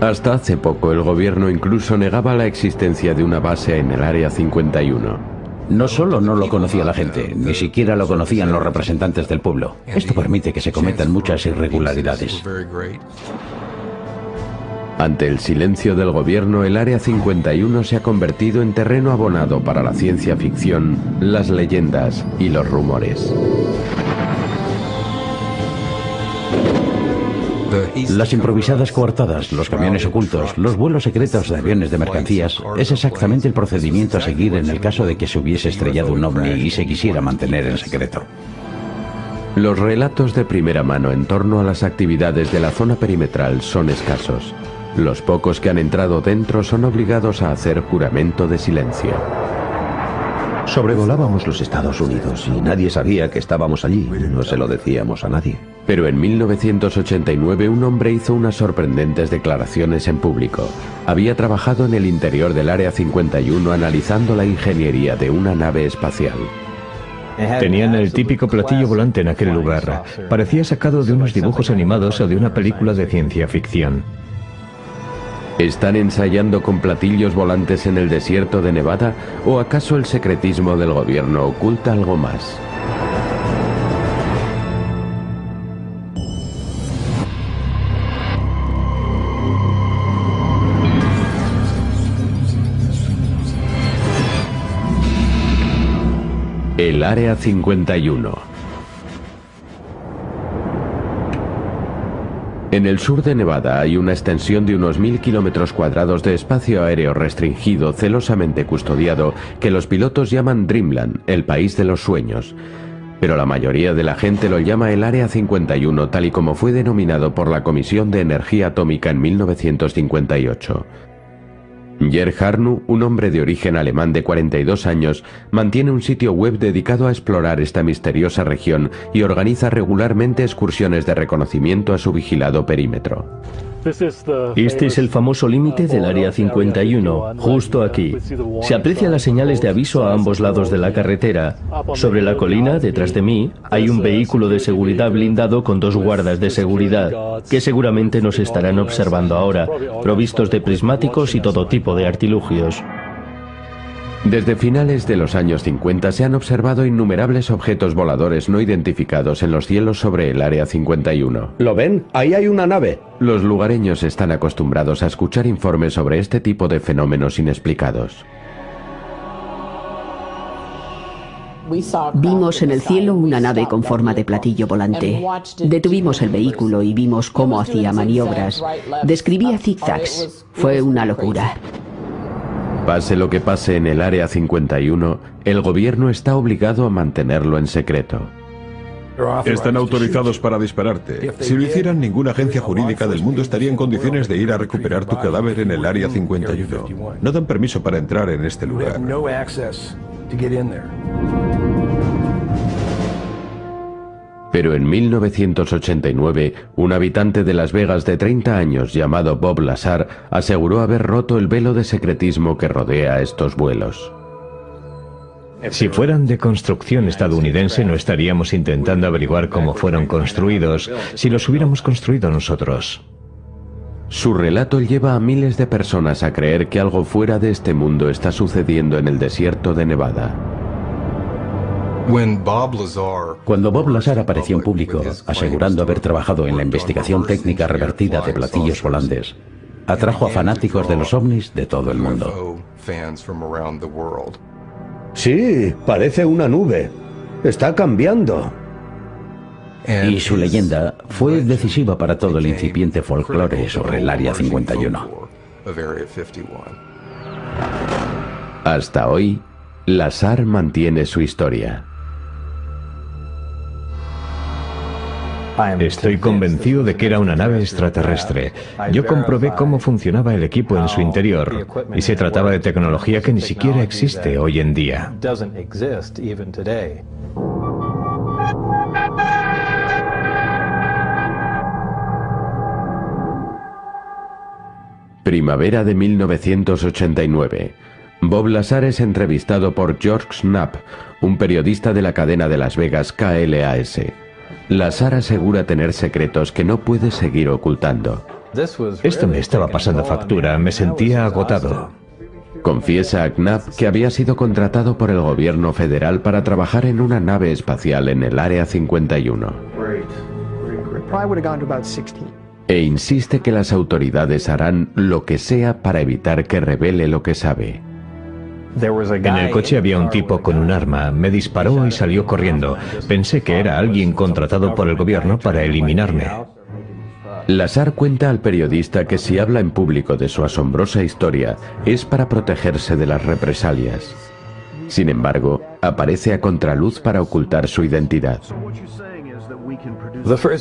Hasta hace poco el gobierno incluso negaba la existencia de una base en el Área 51. No solo no lo conocía la gente, ni siquiera lo conocían los representantes del pueblo. Esto permite que se cometan muchas irregularidades. Ante el silencio del gobierno, el Área 51 se ha convertido en terreno abonado para la ciencia ficción, las leyendas y los rumores. Las improvisadas coartadas, los camiones ocultos, los vuelos secretos de aviones de mercancías es exactamente el procedimiento a seguir en el caso de que se hubiese estrellado un ovni y se quisiera mantener en secreto. Los relatos de primera mano en torno a las actividades de la zona perimetral son escasos. Los pocos que han entrado dentro son obligados a hacer juramento de silencio. Sobrevolábamos los Estados Unidos y nadie sabía que estábamos allí. No se lo decíamos a nadie. Pero en 1989 un hombre hizo unas sorprendentes declaraciones en público. Había trabajado en el interior del Área 51 analizando la ingeniería de una nave espacial. Tenían el típico platillo volante en aquel lugar. Parecía sacado de unos dibujos animados o de una película de ciencia ficción. ¿Están ensayando con platillos volantes en el desierto de Nevada o acaso el secretismo del gobierno oculta algo más? El Área 51 En el sur de Nevada hay una extensión de unos mil kilómetros cuadrados de espacio aéreo restringido, celosamente custodiado, que los pilotos llaman Dreamland, el país de los sueños. Pero la mayoría de la gente lo llama el Área 51, tal y como fue denominado por la Comisión de Energía Atómica en 1958. Jer Harnu, un hombre de origen alemán de 42 años, mantiene un sitio web dedicado a explorar esta misteriosa región y organiza regularmente excursiones de reconocimiento a su vigilado perímetro. Este es el famoso límite del Área 51, justo aquí. Se aprecian las señales de aviso a ambos lados de la carretera. Sobre la colina, detrás de mí, hay un vehículo de seguridad blindado con dos guardas de seguridad, que seguramente nos estarán observando ahora, provistos de prismáticos y todo tipo de artilugios. Desde finales de los años 50 se han observado innumerables objetos voladores no identificados en los cielos sobre el Área 51. ¿Lo ven? Ahí hay una nave. Los lugareños están acostumbrados a escuchar informes sobre este tipo de fenómenos inexplicados. Vimos en el cielo una nave con forma de platillo volante. Detuvimos el vehículo y vimos cómo hacía maniobras. Describía zigzags. Fue una locura. Pase lo que pase en el Área 51, el gobierno está obligado a mantenerlo en secreto. Están autorizados para dispararte. Si lo hicieran, ninguna agencia jurídica del mundo estaría en condiciones de ir a recuperar tu cadáver en el Área 51. No dan permiso para entrar en este lugar. Pero en 1989, un habitante de Las Vegas de 30 años llamado Bob Lazar aseguró haber roto el velo de secretismo que rodea estos vuelos. Si fueran de construcción estadounidense no estaríamos intentando averiguar cómo fueron construidos si los hubiéramos construido nosotros. Su relato lleva a miles de personas a creer que algo fuera de este mundo está sucediendo en el desierto de Nevada. Cuando Bob Lazar apareció en público, asegurando haber trabajado en la investigación técnica revertida de platillos volantes, atrajo a fanáticos de los ovnis de todo el mundo. Sí, parece una nube. Está cambiando. Y su leyenda fue decisiva para todo el incipiente folclore sobre el Área 51. Hasta hoy, Lazar mantiene su historia. Estoy convencido de que era una nave extraterrestre. Yo comprobé cómo funcionaba el equipo en su interior y se trataba de tecnología que ni siquiera existe hoy en día. Primavera de 1989. Bob Lazar es entrevistado por George Knapp, un periodista de la cadena de Las Vegas KLAS. Lazar asegura tener secretos que no puede seguir ocultando. Esto me estaba pasando factura, me sentía agotado. Confiesa a Knapp que había sido contratado por el gobierno federal para trabajar en una nave espacial en el Área 51. E insiste que las autoridades harán lo que sea para evitar que revele lo que sabe. En el coche había un tipo con un arma, me disparó y salió corriendo. Pensé que era alguien contratado por el gobierno para eliminarme. Lazar cuenta al periodista que si habla en público de su asombrosa historia es para protegerse de las represalias. Sin embargo, aparece a contraluz para ocultar su identidad.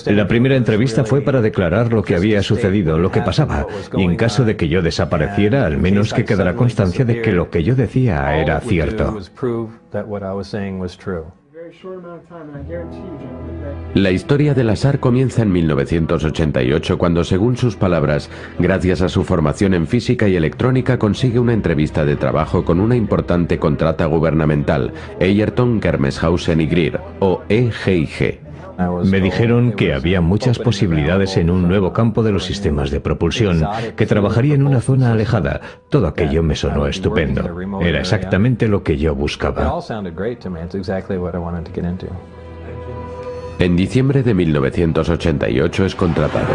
La primera entrevista fue para declarar lo que había sucedido, lo que pasaba, y en caso de que yo desapareciera, al menos que quedara constancia de que lo que yo decía era cierto. La historia de Lazar comienza en 1988 cuando, según sus palabras, gracias a su formación en física y electrónica consigue una entrevista de trabajo con una importante contrata gubernamental, Eyerton Germeshausen y Greer, o EGIG. Me dijeron que había muchas posibilidades en un nuevo campo de los sistemas de propulsión, que trabajaría en una zona alejada. Todo aquello me sonó estupendo. Era exactamente lo que yo buscaba. En diciembre de 1988 es contratado.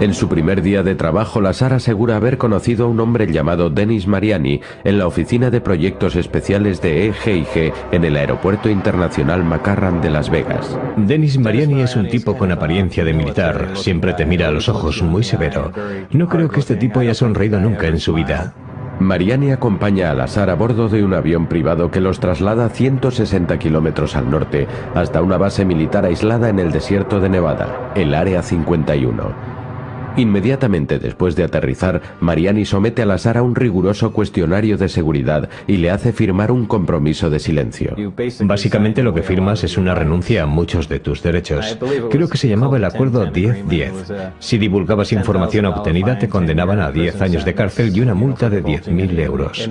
En su primer día de trabajo, Lazar asegura haber conocido a un hombre llamado Denis Mariani en la oficina de proyectos especiales de EGIG en el Aeropuerto Internacional McCarran de Las Vegas. Denis Mariani es un tipo con apariencia de militar, siempre te mira a los ojos muy severo. No creo que este tipo haya sonreído nunca en su vida. Mariani acompaña a Lazar a bordo de un avión privado que los traslada 160 kilómetros al norte hasta una base militar aislada en el desierto de Nevada, el Área 51. Inmediatamente después de aterrizar, Mariani somete a Lazar a un riguroso cuestionario de seguridad y le hace firmar un compromiso de silencio. Básicamente lo que firmas es una renuncia a muchos de tus derechos. Creo que se llamaba el acuerdo 10-10. Si divulgabas información obtenida te condenaban a 10 años de cárcel y una multa de 10.000 euros.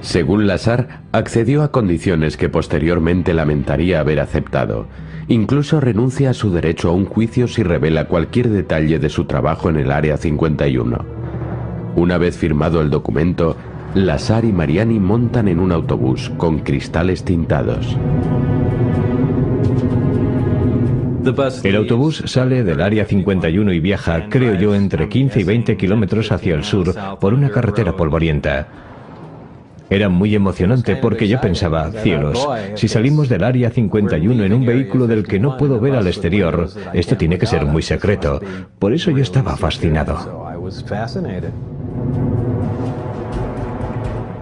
Según Lazar, accedió a condiciones que posteriormente lamentaría haber aceptado. Incluso renuncia a su derecho a un juicio si revela cualquier detalle de su trabajo en el Área 51. Una vez firmado el documento, Lazar y Mariani montan en un autobús con cristales tintados. El autobús sale del área 51 y viaja, creo yo, entre 15 y 20 kilómetros hacia el sur por una carretera polvorienta. Era muy emocionante porque yo pensaba, cielos, si salimos del área 51 en un vehículo del que no puedo ver al exterior, esto tiene que ser muy secreto. Por eso yo estaba fascinado.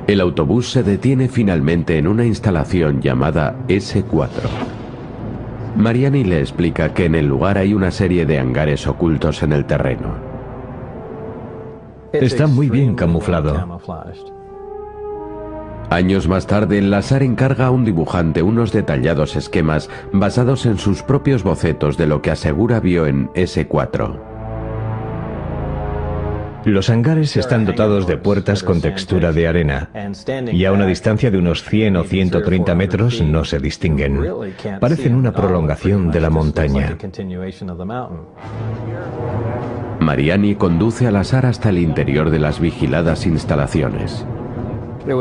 El autobús se detiene finalmente en una instalación llamada S4. Mariani le explica que en el lugar hay una serie de hangares ocultos en el terreno. Está muy bien camuflado. Años más tarde, Lazar encarga a un dibujante unos detallados esquemas basados en sus propios bocetos de lo que asegura vio en S4. Los hangares están dotados de puertas con textura de arena y a una distancia de unos 100 o 130 metros no se distinguen. Parecen una prolongación de la montaña. Mariani conduce a Lazar hasta el interior de las vigiladas instalaciones.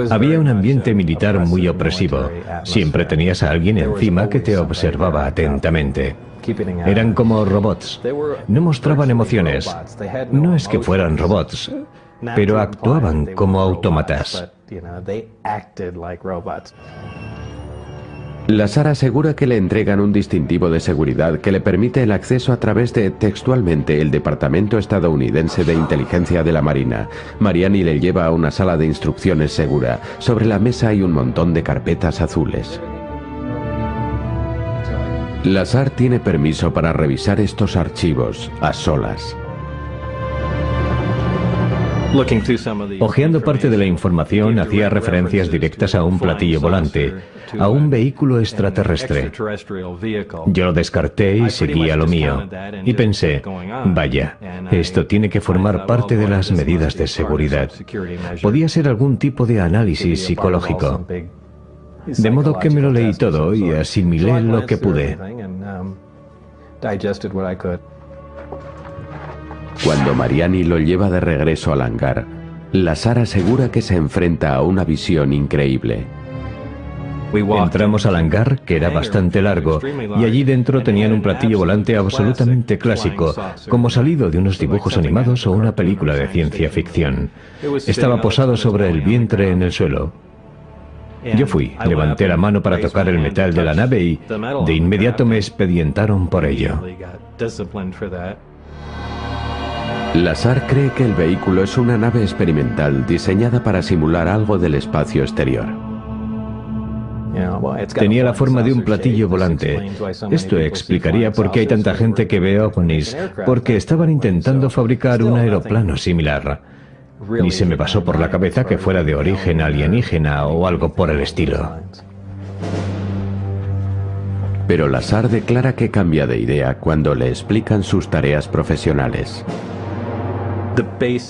Había un ambiente militar muy opresivo. Siempre tenías a alguien encima que te observaba atentamente. Eran como robots. No mostraban emociones. No es que fueran robots, pero actuaban como autómatas. Lazar asegura que le entregan un distintivo de seguridad que le permite el acceso a través de, textualmente, el Departamento Estadounidense de Inteligencia de la Marina. Mariani le lleva a una sala de instrucciones segura. Sobre la mesa hay un montón de carpetas azules. Lazar tiene permiso para revisar estos archivos a solas. Ojeando parte de la información, hacía referencias directas a un platillo volante, a un vehículo extraterrestre. Yo lo descarté y seguí a lo mío. Y pensé, vaya, esto tiene que formar parte de las medidas de seguridad. Podía ser algún tipo de análisis psicológico. De modo que me lo leí todo y asimilé lo que pude. Cuando Mariani lo lleva de regreso al hangar, Lazar asegura que se enfrenta a una visión increíble. Entramos al hangar, que era bastante largo, y allí dentro tenían un platillo volante absolutamente clásico, como salido de unos dibujos animados o una película de ciencia ficción. Estaba posado sobre el vientre en el suelo. Yo fui, levanté la mano para tocar el metal de la nave y de inmediato me expedientaron por ello. Lazar cree que el vehículo es una nave experimental diseñada para simular algo del espacio exterior. Tenía la forma de un platillo volante. Esto explicaría por qué hay tanta gente que ve ovnis, porque estaban intentando fabricar un aeroplano similar. Ni se me pasó por la cabeza que fuera de origen alienígena o algo por el estilo. Pero Lazar declara que cambia de idea cuando le explican sus tareas profesionales.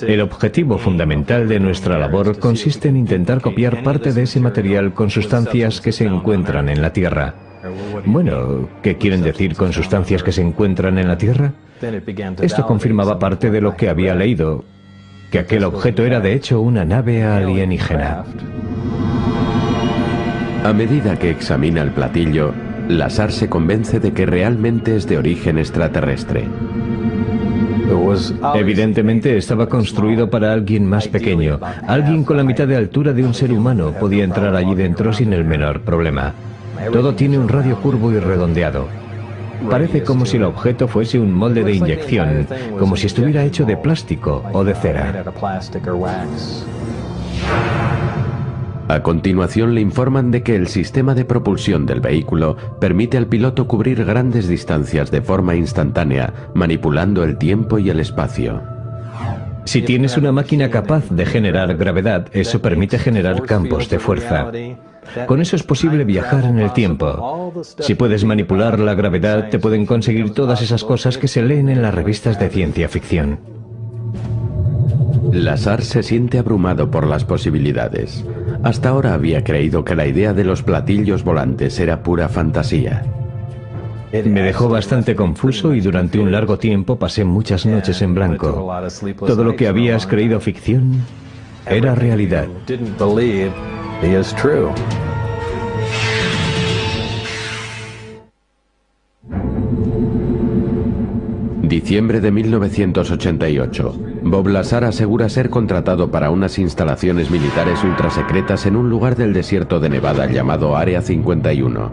El objetivo fundamental de nuestra labor consiste en intentar copiar parte de ese material con sustancias que se encuentran en la Tierra. Bueno, ¿qué quieren decir con sustancias que se encuentran en la Tierra? Esto confirmaba parte de lo que había leído, que aquel objeto era de hecho una nave alienígena. A medida que examina el platillo, Lazar se convence de que realmente es de origen extraterrestre. Evidentemente estaba construido para alguien más pequeño. Alguien con la mitad de altura de un ser humano podía entrar allí dentro sin el menor problema. Todo tiene un radio curvo y redondeado. Parece como si el objeto fuese un molde de inyección, como si estuviera hecho de plástico o de cera. A continuación le informan de que el sistema de propulsión del vehículo permite al piloto cubrir grandes distancias de forma instantánea, manipulando el tiempo y el espacio. Si tienes una máquina capaz de generar gravedad, eso permite generar campos de fuerza. Con eso es posible viajar en el tiempo. Si puedes manipular la gravedad, te pueden conseguir todas esas cosas que se leen en las revistas de ciencia ficción. Lazar se siente abrumado por las posibilidades. Hasta ahora había creído que la idea de los platillos volantes era pura fantasía. Me dejó bastante confuso y durante un largo tiempo pasé muchas noches en blanco. Todo lo que habías creído ficción era realidad. Diciembre de 1988. Bob Lazar asegura ser contratado para unas instalaciones militares ultrasecretas en un lugar del desierto de Nevada llamado Área 51.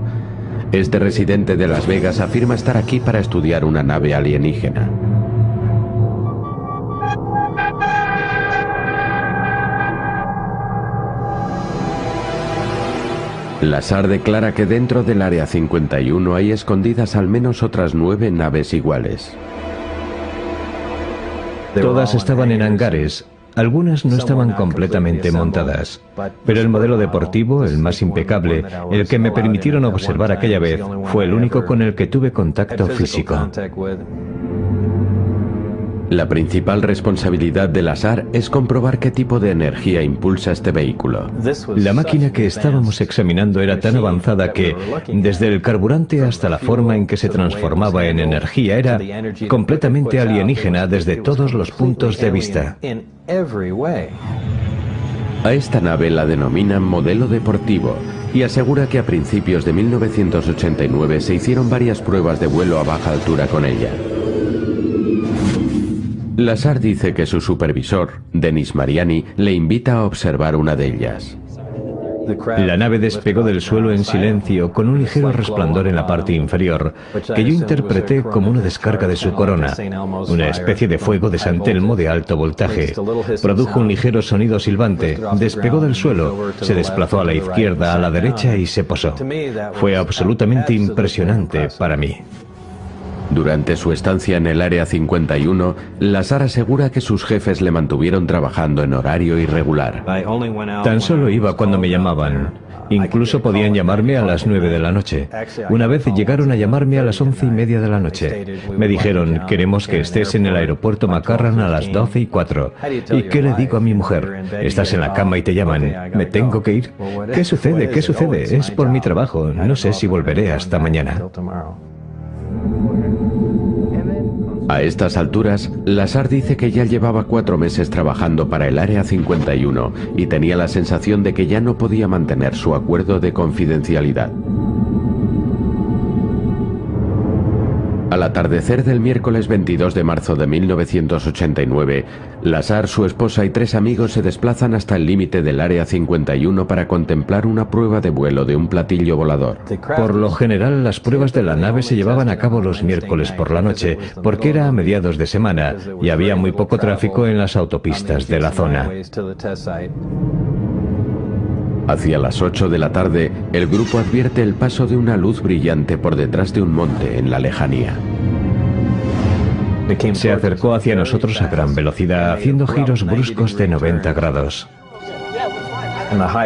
Este residente de Las Vegas afirma estar aquí para estudiar una nave alienígena. Lazar declara que dentro del Área 51 hay escondidas al menos otras nueve naves iguales. Todas estaban en hangares, algunas no estaban completamente montadas, pero el modelo deportivo, el más impecable, el que me permitieron observar aquella vez, fue el único con el que tuve contacto físico. La principal responsabilidad del azar es comprobar qué tipo de energía impulsa este vehículo. La máquina que estábamos examinando era tan avanzada que, desde el carburante hasta la forma en que se transformaba en energía, era completamente alienígena desde todos los puntos de vista. A esta nave la denominan modelo deportivo y asegura que a principios de 1989 se hicieron varias pruebas de vuelo a baja altura con ella. Lazar dice que su supervisor, Denis Mariani, le invita a observar una de ellas. La nave despegó del suelo en silencio con un ligero resplandor en la parte inferior, que yo interpreté como una descarga de su corona, una especie de fuego de San Telmo de alto voltaje. Produjo un ligero sonido silbante, despegó del suelo, se desplazó a la izquierda, a la derecha y se posó. Fue absolutamente impresionante para mí. Durante su estancia en el Área 51, Lazar asegura que sus jefes le mantuvieron trabajando en horario irregular. Tan solo iba cuando me llamaban. Incluso podían llamarme a las 9 de la noche. Una vez llegaron a llamarme a las once y media de la noche. Me dijeron, queremos que estés en el aeropuerto Macarran a las 12 y 4. ¿Y qué le digo a mi mujer? Estás en la cama y te llaman. ¿Me tengo que ir? ¿Qué sucede? ¿Qué sucede? Es por mi trabajo. No sé si volveré hasta mañana. A estas alturas, Lazar dice que ya llevaba cuatro meses trabajando para el Área 51 y tenía la sensación de que ya no podía mantener su acuerdo de confidencialidad. Al atardecer del miércoles 22 de marzo de 1989, Lazar, su esposa y tres amigos se desplazan hasta el límite del Área 51 para contemplar una prueba de vuelo de un platillo volador. Por lo general, las pruebas de la nave se llevaban a cabo los miércoles por la noche, porque era a mediados de semana y había muy poco tráfico en las autopistas de la zona. Hacia las 8 de la tarde, el grupo advierte el paso de una luz brillante por detrás de un monte en la lejanía. Se acercó hacia nosotros a gran velocidad, haciendo giros bruscos de 90 grados.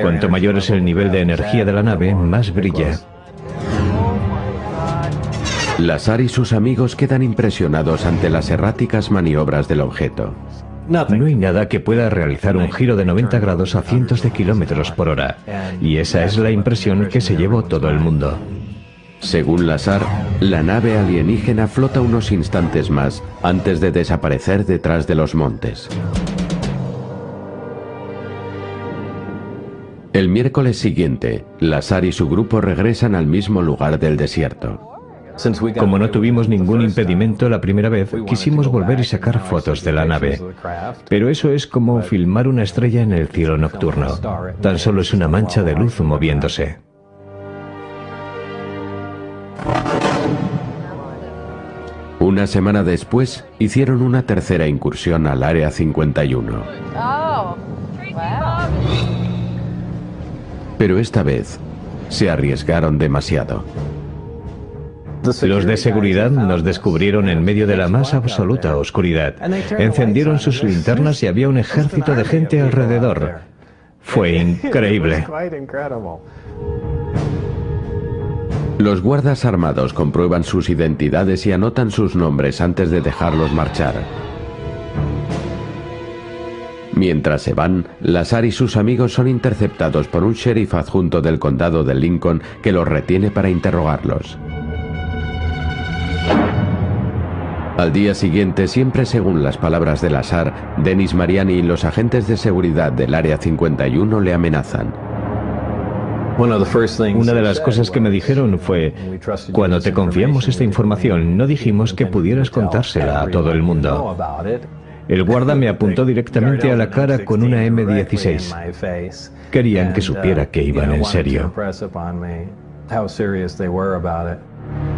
Cuanto mayor es el nivel de energía de la nave, más brilla. Lazar y sus amigos quedan impresionados ante las erráticas maniobras del objeto. No hay nada que pueda realizar un giro de 90 grados a cientos de kilómetros por hora. Y esa es la impresión que se llevó todo el mundo. Según Lazar, la nave alienígena flota unos instantes más antes de desaparecer detrás de los montes. El miércoles siguiente, Lazar y su grupo regresan al mismo lugar del desierto. Como no tuvimos ningún impedimento la primera vez, quisimos volver y sacar fotos de la nave. Pero eso es como filmar una estrella en el cielo nocturno. Tan solo es una mancha de luz moviéndose. Una semana después, hicieron una tercera incursión al Área 51. Pero esta vez, se arriesgaron demasiado. Los de seguridad nos descubrieron en medio de la más absoluta oscuridad. Encendieron sus linternas y había un ejército de gente alrededor. Fue increíble. Los guardas armados comprueban sus identidades y anotan sus nombres antes de dejarlos marchar. Mientras se van, Lazar y sus amigos son interceptados por un sheriff adjunto del condado de Lincoln que los retiene para interrogarlos. Al día siguiente, siempre según las palabras de Lazar, Denis Mariani y los agentes de seguridad del Área 51 le amenazan. Una de las cosas que me dijeron fue, cuando te confiamos esta información, no dijimos que pudieras contársela a todo el mundo. El guarda me apuntó directamente a la cara con una M16. Querían que supiera que iban en serio.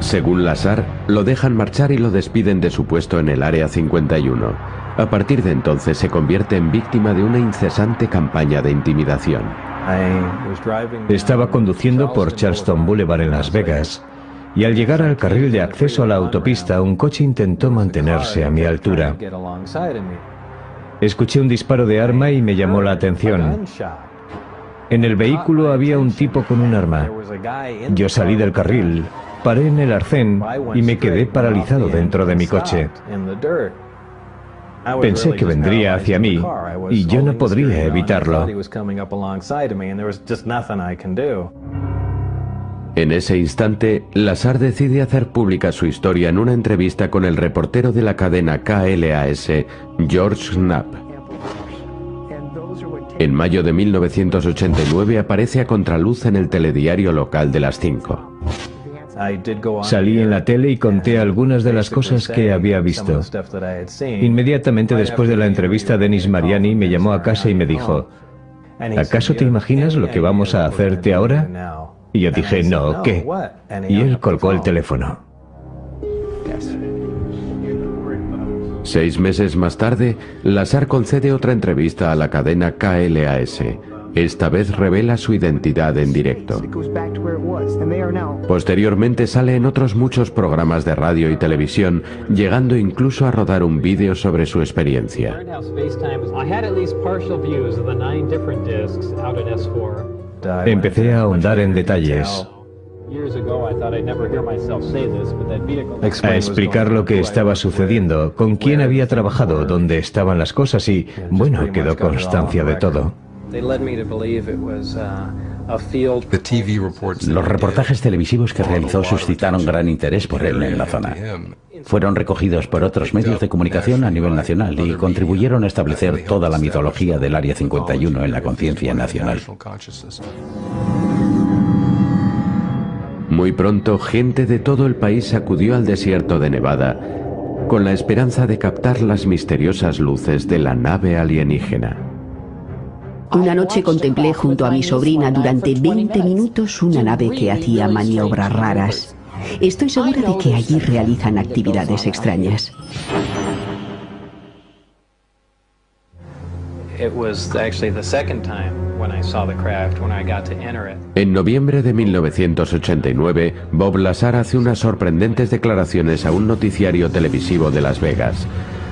Según Lazar, lo dejan marchar y lo despiden de su puesto en el Área 51. A partir de entonces se convierte en víctima de una incesante campaña de intimidación. Estaba conduciendo por Charleston Boulevard en Las Vegas y al llegar al carril de acceso a la autopista un coche intentó mantenerse a mi altura. Escuché un disparo de arma y me llamó la atención. En el vehículo había un tipo con un arma. Yo salí del carril, Paré en el arcén y me quedé paralizado dentro de mi coche. Pensé que vendría hacia mí y yo no podría evitarlo. En ese instante, Lazar decide hacer pública su historia en una entrevista con el reportero de la cadena KLAS, George Knapp. En mayo de 1989 aparece a contraluz en el telediario local de las 5. Salí en la tele y conté algunas de las cosas que había visto. Inmediatamente después de la entrevista, Denis Mariani me llamó a casa y me dijo, ¿acaso te imaginas lo que vamos a hacerte ahora? Y yo dije, no, ¿qué? Y él colgó el teléfono. Seis meses más tarde, Lazar concede otra entrevista a la cadena KLAS. Esta vez revela su identidad en directo. Posteriormente sale en otros muchos programas de radio y televisión, llegando incluso a rodar un vídeo sobre su experiencia. Empecé a ahondar en detalles, a explicar lo que estaba sucediendo, con quién había trabajado, dónde estaban las cosas y, bueno, quedó constancia de todo. Los reportajes televisivos que realizó suscitaron gran interés por él en la zona. Fueron recogidos por otros medios de comunicación a nivel nacional y contribuyeron a establecer toda la mitología del Área 51 en la conciencia nacional. Muy pronto, gente de todo el país acudió al desierto de Nevada con la esperanza de captar las misteriosas luces de la nave alienígena. Una noche contemplé junto a mi sobrina durante 20 minutos una nave que hacía maniobras raras. Estoy segura de que allí realizan actividades extrañas. En noviembre de 1989, Bob Lazar hace unas sorprendentes declaraciones a un noticiario televisivo de Las Vegas.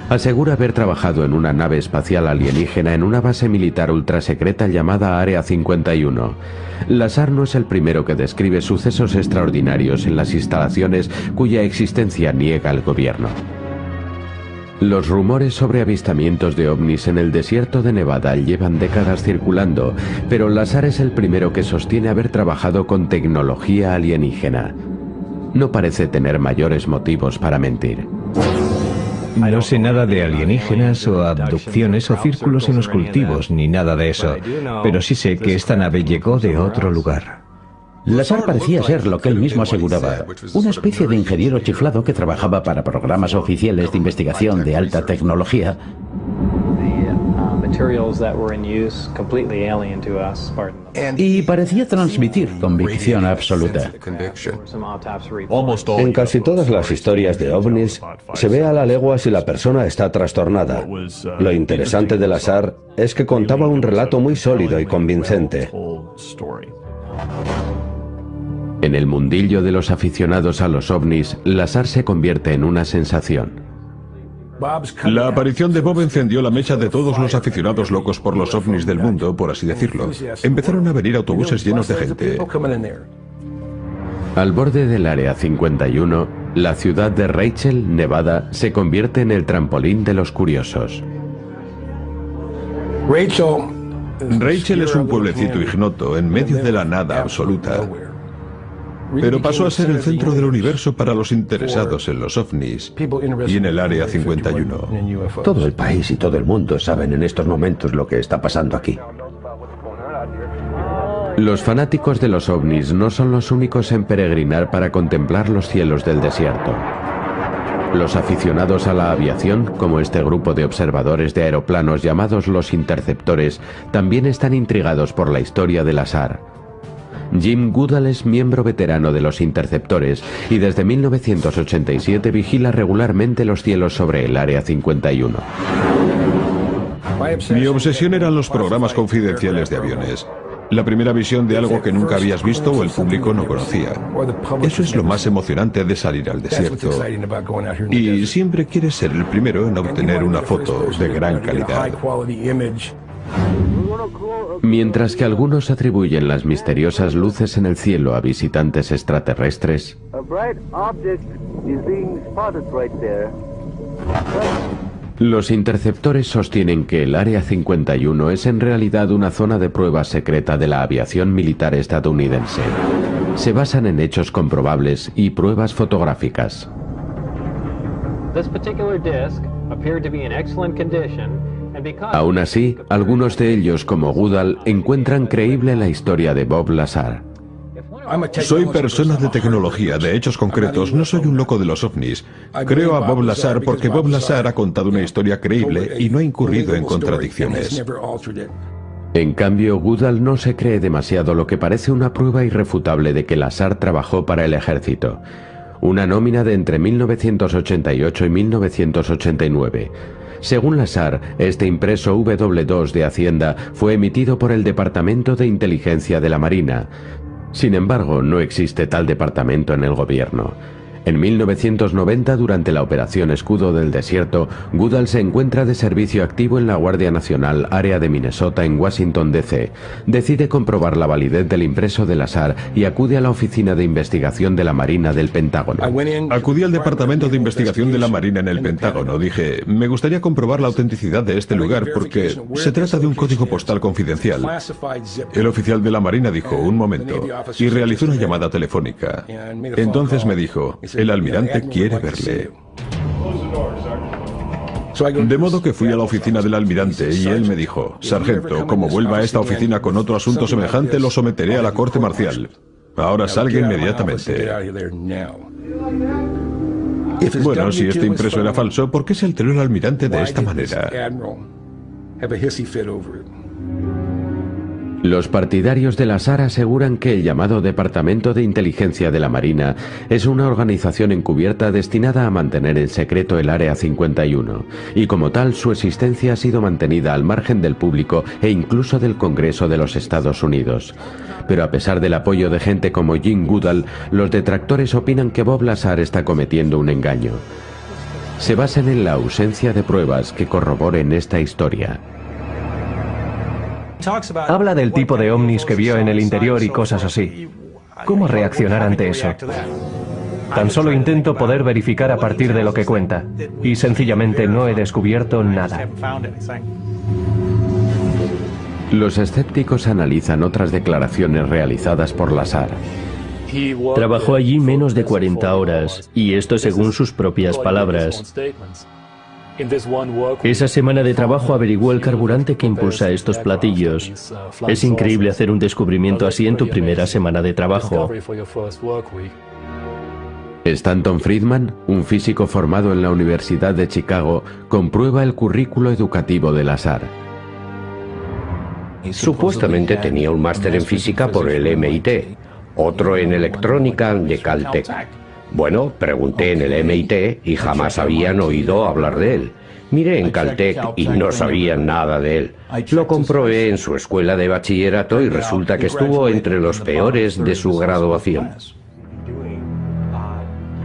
Asegura haber trabajado en una nave espacial alienígena en una base militar ultrasecreta llamada Área 51. Lazar no es el primero que describe sucesos extraordinarios en las instalaciones cuya existencia niega el gobierno. Los rumores sobre avistamientos de ovnis en el desierto de Nevada llevan décadas circulando, pero Lazar es el primero que sostiene haber trabajado con tecnología alienígena. No parece tener mayores motivos para mentir. No sé nada de alienígenas o abducciones o círculos en los cultivos, ni nada de eso, pero sí sé que esta nave llegó de otro lugar. Lazar parecía ser lo que él mismo aseguraba, una especie de ingeniero chiflado que trabajaba para programas oficiales de investigación de alta tecnología y parecía transmitir convicción absoluta. En casi todas las historias de ovnis se ve a la legua si la persona está trastornada. Lo interesante de Lazar es que contaba un relato muy sólido y convincente. En el mundillo de los aficionados a los ovnis, Lazar se convierte en una sensación. La aparición de Bob encendió la mecha de todos los aficionados locos por los ovnis del mundo, por así decirlo. Empezaron a venir autobuses llenos de gente. Al borde del Área 51, la ciudad de Rachel, Nevada, se convierte en el trampolín de los curiosos. Rachel es un pueblecito ignoto en medio de la nada absoluta. Pero pasó a ser el centro del universo para los interesados en los ovnis y en el Área 51. Todo el país y todo el mundo saben en estos momentos lo que está pasando aquí. Los fanáticos de los ovnis no son los únicos en peregrinar para contemplar los cielos del desierto. Los aficionados a la aviación, como este grupo de observadores de aeroplanos llamados los interceptores, también están intrigados por la historia del azar. Jim Goodall es miembro veterano de los interceptores y desde 1987 vigila regularmente los cielos sobre el Área 51. Mi obsesión eran los programas confidenciales de aviones. La primera visión de algo que nunca habías visto o el público no conocía. Eso es lo más emocionante de salir al desierto. Y siempre quieres ser el primero en obtener una foto de gran calidad. Mientras que algunos atribuyen las misteriosas luces en el cielo a visitantes extraterrestres, los interceptores sostienen que el Área 51 es en realidad una zona de prueba secreta de la aviación militar estadounidense. Se basan en hechos comprobables y pruebas fotográficas. Aún así, algunos de ellos, como Goodall, encuentran creíble la historia de Bob Lazar. Soy persona de tecnología, de hechos concretos, no soy un loco de los ovnis. Creo a Bob Lazar porque Bob Lazar ha contado una historia creíble y no ha incurrido en contradicciones. En cambio, Goodall no se cree demasiado lo que parece una prueba irrefutable de que Lazar trabajó para el ejército. Una nómina de entre 1988 y 1989. Según Lazar, este impreso W2 de Hacienda fue emitido por el Departamento de Inteligencia de la Marina. Sin embargo, no existe tal departamento en el gobierno. En 1990, durante la Operación Escudo del Desierto, Goodall se encuentra de servicio activo en la Guardia Nacional Área de Minnesota en Washington, D.C. Decide comprobar la validez del impreso del azar y acude a la Oficina de Investigación de la Marina del Pentágono. Acudí al Departamento de Investigación de la Marina en el Pentágono. Dije, me gustaría comprobar la autenticidad de este lugar porque se trata de un código postal confidencial. El oficial de la Marina dijo, un momento, y realizó una llamada telefónica. Entonces me dijo, el almirante quiere verle. De modo que fui a la oficina del almirante y él me dijo, Sargento, como vuelva a esta oficina con otro asunto semejante, lo someteré a la corte marcial. Ahora salga inmediatamente. Bueno, si este impreso era falso, ¿por qué se alteró el almirante de esta manera? Los partidarios de la SAR aseguran que el llamado Departamento de Inteligencia de la Marina es una organización encubierta destinada a mantener en secreto el Área 51, y como tal su existencia ha sido mantenida al margen del público e incluso del Congreso de los Estados Unidos. Pero a pesar del apoyo de gente como Jim Goodall, los detractores opinan que Bob Lazar está cometiendo un engaño. Se basan en la ausencia de pruebas que corroboren esta historia. Habla del tipo de ovnis que vio en el interior y cosas así. ¿Cómo reaccionar ante eso? Tan solo intento poder verificar a partir de lo que cuenta. Y sencillamente no he descubierto nada. Los escépticos analizan otras declaraciones realizadas por Lazar. Trabajó allí menos de 40 horas, y esto según sus propias palabras. Esa semana de trabajo averiguó el carburante que impulsa estos platillos. Es increíble hacer un descubrimiento así en tu primera semana de trabajo. Stanton Friedman, un físico formado en la Universidad de Chicago, comprueba el currículo educativo del azar. Supuestamente tenía un máster en física por el MIT, otro en electrónica de Caltech. Bueno, pregunté en el MIT y jamás habían oído hablar de él. Miré en Caltech y no sabían nada de él. Lo comprobé en su escuela de bachillerato y resulta que estuvo entre los peores de su graduación.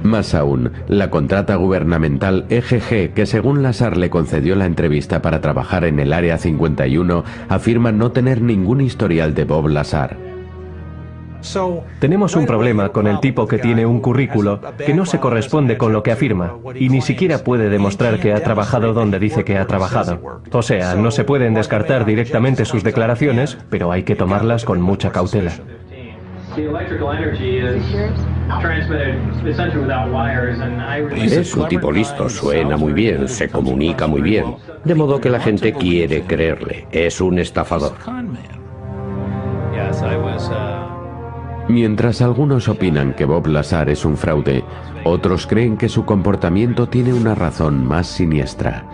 Más aún, la contrata gubernamental EGG, que según Lazar le concedió la entrevista para trabajar en el Área 51, afirma no tener ningún historial de Bob Lazar. Tenemos un problema con el tipo que tiene un currículo que no se corresponde con lo que afirma y ni siquiera puede demostrar que ha trabajado donde dice que ha trabajado. O sea, no se pueden descartar directamente sus declaraciones, pero hay que tomarlas con mucha cautela. Es un tipo listo, suena muy bien, se comunica muy bien, de modo que la gente quiere creerle. Es un estafador. Mientras algunos opinan que Bob Lazar es un fraude, otros creen que su comportamiento tiene una razón más siniestra.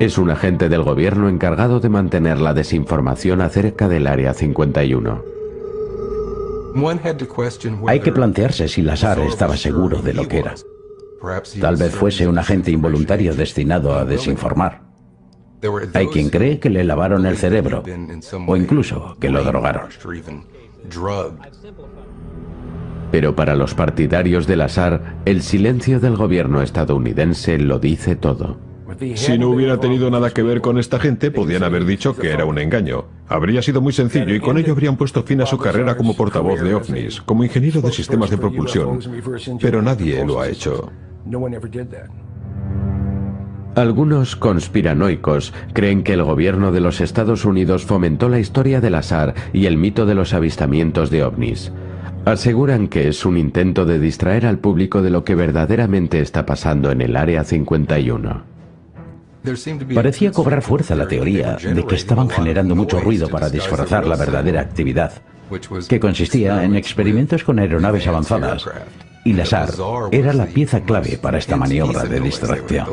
Es un agente del gobierno encargado de mantener la desinformación acerca del Área 51. Hay que plantearse si Lazar estaba seguro de lo que era. Tal vez fuese un agente involuntario destinado a desinformar. Hay quien cree que le lavaron el cerebro o incluso que lo drogaron. Pero para los partidarios del azar, el silencio del gobierno estadounidense lo dice todo. Si no hubiera tenido nada que ver con esta gente, podían haber dicho que era un engaño. Habría sido muy sencillo y con ello habrían puesto fin a su carrera como portavoz de ovnis, como ingeniero de sistemas de propulsión. Pero nadie lo ha hecho. Algunos conspiranoicos creen que el gobierno de los Estados Unidos fomentó la historia del azar y el mito de los avistamientos de ovnis. Aseguran que es un intento de distraer al público de lo que verdaderamente está pasando en el Área 51. Parecía cobrar fuerza la teoría de que estaban generando mucho ruido para disfrazar la verdadera actividad, que consistía en experimentos con aeronaves avanzadas, y la SAR era la pieza clave para esta maniobra de distracción.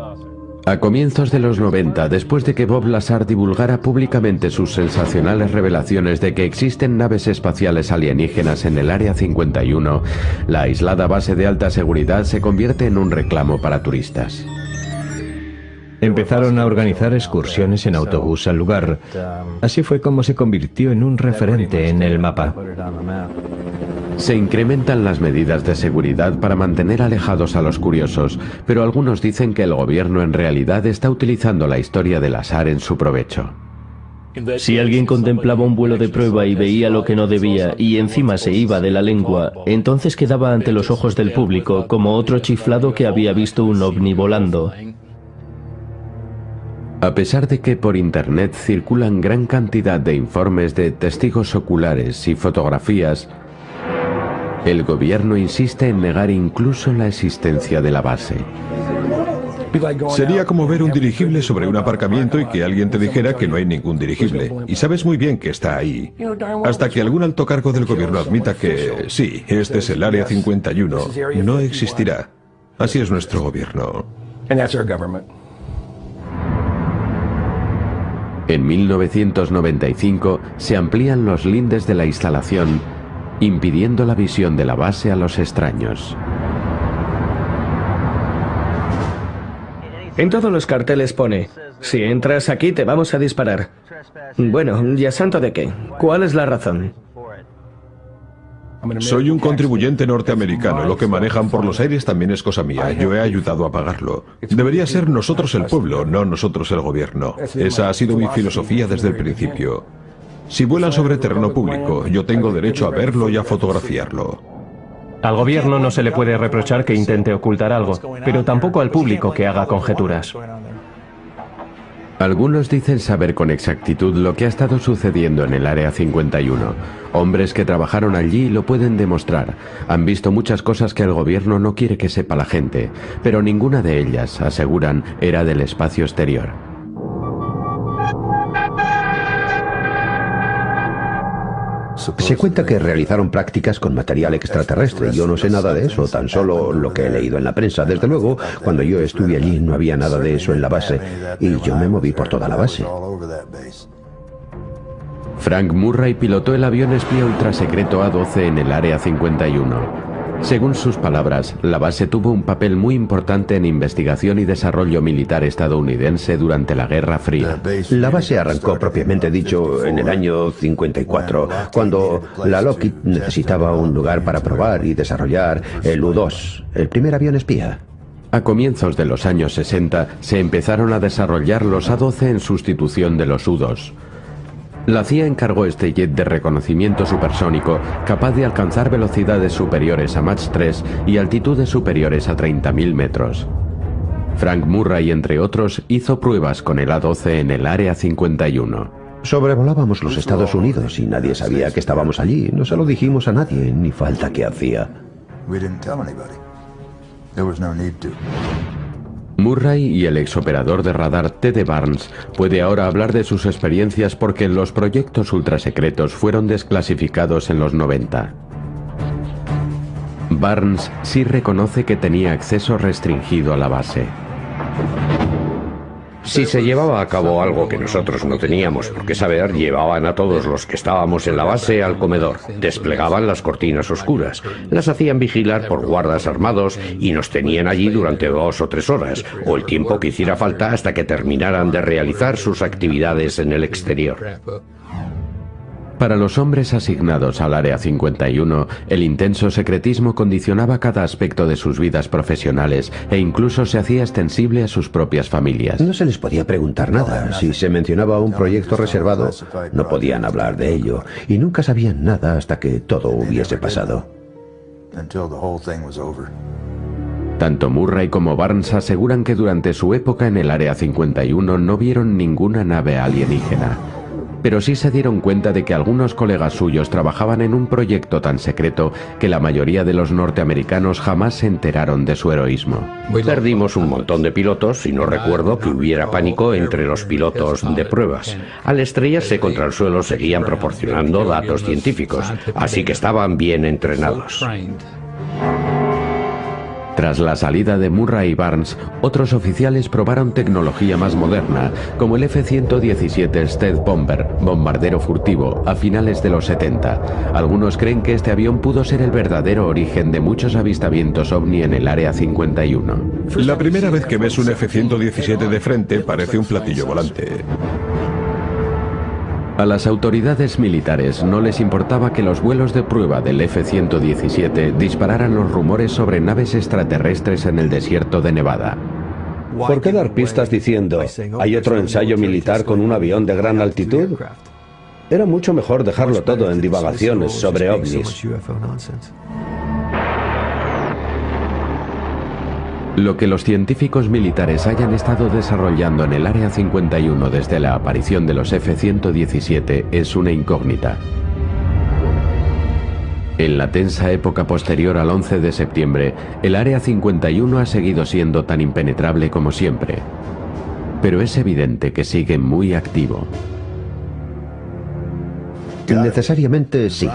A comienzos de los 90, después de que Bob Lazar divulgara públicamente sus sensacionales revelaciones de que existen naves espaciales alienígenas en el Área 51, la aislada base de alta seguridad se convierte en un reclamo para turistas. Empezaron a organizar excursiones en autobús al lugar. Así fue como se convirtió en un referente en el mapa. Se incrementan las medidas de seguridad para mantener alejados a los curiosos, pero algunos dicen que el gobierno en realidad está utilizando la historia del azar en su provecho. Si alguien contemplaba un vuelo de prueba y veía lo que no debía y encima se iba de la lengua, entonces quedaba ante los ojos del público como otro chiflado que había visto un ovni volando. A pesar de que por Internet circulan gran cantidad de informes de testigos oculares y fotografías, el gobierno insiste en negar incluso la existencia de la base. Sería como ver un dirigible sobre un aparcamiento y que alguien te dijera que no hay ningún dirigible. Y sabes muy bien que está ahí. Hasta que algún alto cargo del gobierno admita que, sí, este es el Área 51, no existirá. Así es nuestro gobierno. En 1995 se amplían los lindes de la instalación, impidiendo la visión de la base a los extraños. En todos los carteles pone, si entras aquí te vamos a disparar. Bueno, ¿ya santo de qué? ¿Cuál es la razón? Soy un contribuyente norteamericano. Lo que manejan por los aires también es cosa mía. Yo he ayudado a pagarlo. Debería ser nosotros el pueblo, no nosotros el gobierno. Esa ha sido mi filosofía desde el principio. Si vuelan sobre terreno público, yo tengo derecho a verlo y a fotografiarlo. Al gobierno no se le puede reprochar que intente ocultar algo, pero tampoco al público que haga conjeturas. Algunos dicen saber con exactitud lo que ha estado sucediendo en el Área 51. Hombres que trabajaron allí lo pueden demostrar. Han visto muchas cosas que el gobierno no quiere que sepa la gente, pero ninguna de ellas, aseguran, era del espacio exterior. Se cuenta que realizaron prácticas con material extraterrestre. Yo no sé nada de eso, tan solo lo que he leído en la prensa. Desde luego, cuando yo estuve allí no había nada de eso en la base y yo me moví por toda la base. Frank Murray pilotó el avión espía ultrasecreto A-12 en el Área 51. Según sus palabras, la base tuvo un papel muy importante en investigación y desarrollo militar estadounidense durante la Guerra Fría. La base arrancó propiamente dicho en el año 54, cuando la Lockheed necesitaba un lugar para probar y desarrollar el U-2, el primer avión espía. A comienzos de los años 60 se empezaron a desarrollar los A-12 en sustitución de los U-2. La CIA encargó este jet de reconocimiento supersónico capaz de alcanzar velocidades superiores a Mach 3 y altitudes superiores a 30.000 metros. Frank Murray, entre otros, hizo pruebas con el A-12 en el Área 51. Sobrevolábamos los Estados Unidos y nadie sabía que estábamos allí. No se lo dijimos a nadie, ni falta que hacía. Murray y el exoperador de radar Ted Barnes puede ahora hablar de sus experiencias porque los proyectos ultrasecretos fueron desclasificados en los 90. Barnes sí reconoce que tenía acceso restringido a la base. Si se llevaba a cabo algo que nosotros no teníamos por qué saber, llevaban a todos los que estábamos en la base al comedor, desplegaban las cortinas oscuras, las hacían vigilar por guardas armados y nos tenían allí durante dos o tres horas, o el tiempo que hiciera falta hasta que terminaran de realizar sus actividades en el exterior. Para los hombres asignados al Área 51, el intenso secretismo condicionaba cada aspecto de sus vidas profesionales e incluso se hacía extensible a sus propias familias. No se les podía preguntar nada. Si se mencionaba un proyecto reservado, no podían hablar de ello y nunca sabían nada hasta que todo hubiese pasado. Tanto Murray como Barnes aseguran que durante su época en el Área 51 no vieron ninguna nave alienígena pero sí se dieron cuenta de que algunos colegas suyos trabajaban en un proyecto tan secreto que la mayoría de los norteamericanos jamás se enteraron de su heroísmo. Perdimos un montón de pilotos y no recuerdo que hubiera pánico entre los pilotos de pruebas. Al estrellarse contra el suelo seguían proporcionando datos científicos, así que estaban bien entrenados. Tras la salida de Murray y Barnes, otros oficiales probaron tecnología más moderna, como el F-117 Stealth Bomber, bombardero furtivo, a finales de los 70. Algunos creen que este avión pudo ser el verdadero origen de muchos avistamientos ovni en el Área 51. La primera vez que ves un F-117 de frente parece un platillo volante. A las autoridades militares no les importaba que los vuelos de prueba del F-117 dispararan los rumores sobre naves extraterrestres en el desierto de Nevada. ¿Por qué dar pistas diciendo, hay otro ensayo militar con un avión de gran altitud? Era mucho mejor dejarlo todo en divagaciones sobre ovnis. Lo que los científicos militares hayan estado desarrollando en el Área 51 desde la aparición de los F-117 es una incógnita. En la tensa época posterior al 11 de septiembre, el Área 51 ha seguido siendo tan impenetrable como siempre. Pero es evidente que sigue muy activo. Necesariamente sí.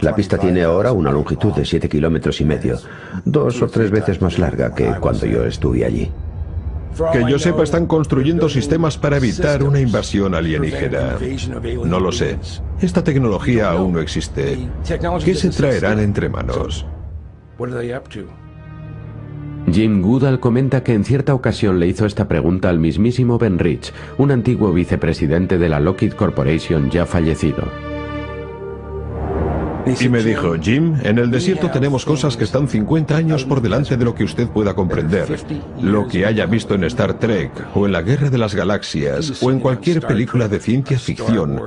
La pista tiene ahora una longitud de 7 kilómetros y medio, dos o tres veces más larga que cuando yo estuve allí. Que yo sepa, están construyendo sistemas para evitar una invasión alienígena. No lo sé. Esta tecnología aún no existe. ¿Qué se traerán entre manos? Jim Goodall comenta que en cierta ocasión le hizo esta pregunta al mismísimo Ben Rich, un antiguo vicepresidente de la Lockheed Corporation ya fallecido. Y me dijo, Jim, en el desierto tenemos cosas que están 50 años por delante de lo que usted pueda comprender. Lo que haya visto en Star Trek, o en la Guerra de las Galaxias, o en cualquier película de ciencia ficción.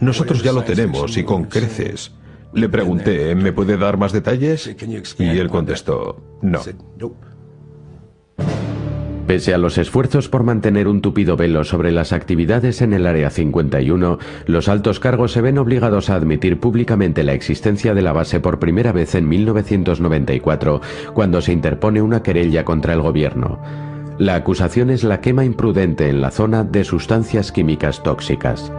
Nosotros ya lo tenemos y con creces. Le pregunté, ¿me puede dar más detalles? Y él contestó, no. Pese a los esfuerzos por mantener un tupido velo sobre las actividades en el Área 51, los altos cargos se ven obligados a admitir públicamente la existencia de la base por primera vez en 1994, cuando se interpone una querella contra el gobierno. La acusación es la quema imprudente en la zona de sustancias químicas tóxicas.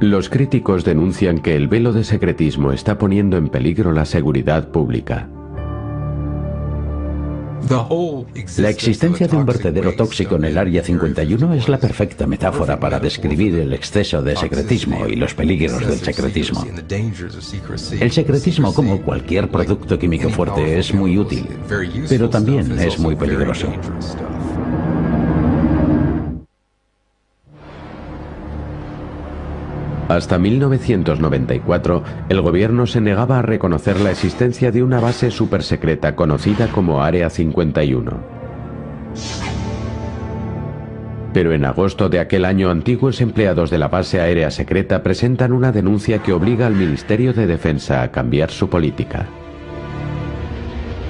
Los críticos denuncian que el velo de secretismo está poniendo en peligro la seguridad pública. La existencia de un vertedero tóxico en el Área 51 es la perfecta metáfora para describir el exceso de secretismo y los peligros del secretismo. El secretismo, como cualquier producto químico fuerte, es muy útil, pero también es muy peligroso. Hasta 1994, el gobierno se negaba a reconocer la existencia de una base supersecreta conocida como Área 51. Pero en agosto de aquel año antiguos empleados de la base aérea secreta presentan una denuncia que obliga al Ministerio de Defensa a cambiar su política.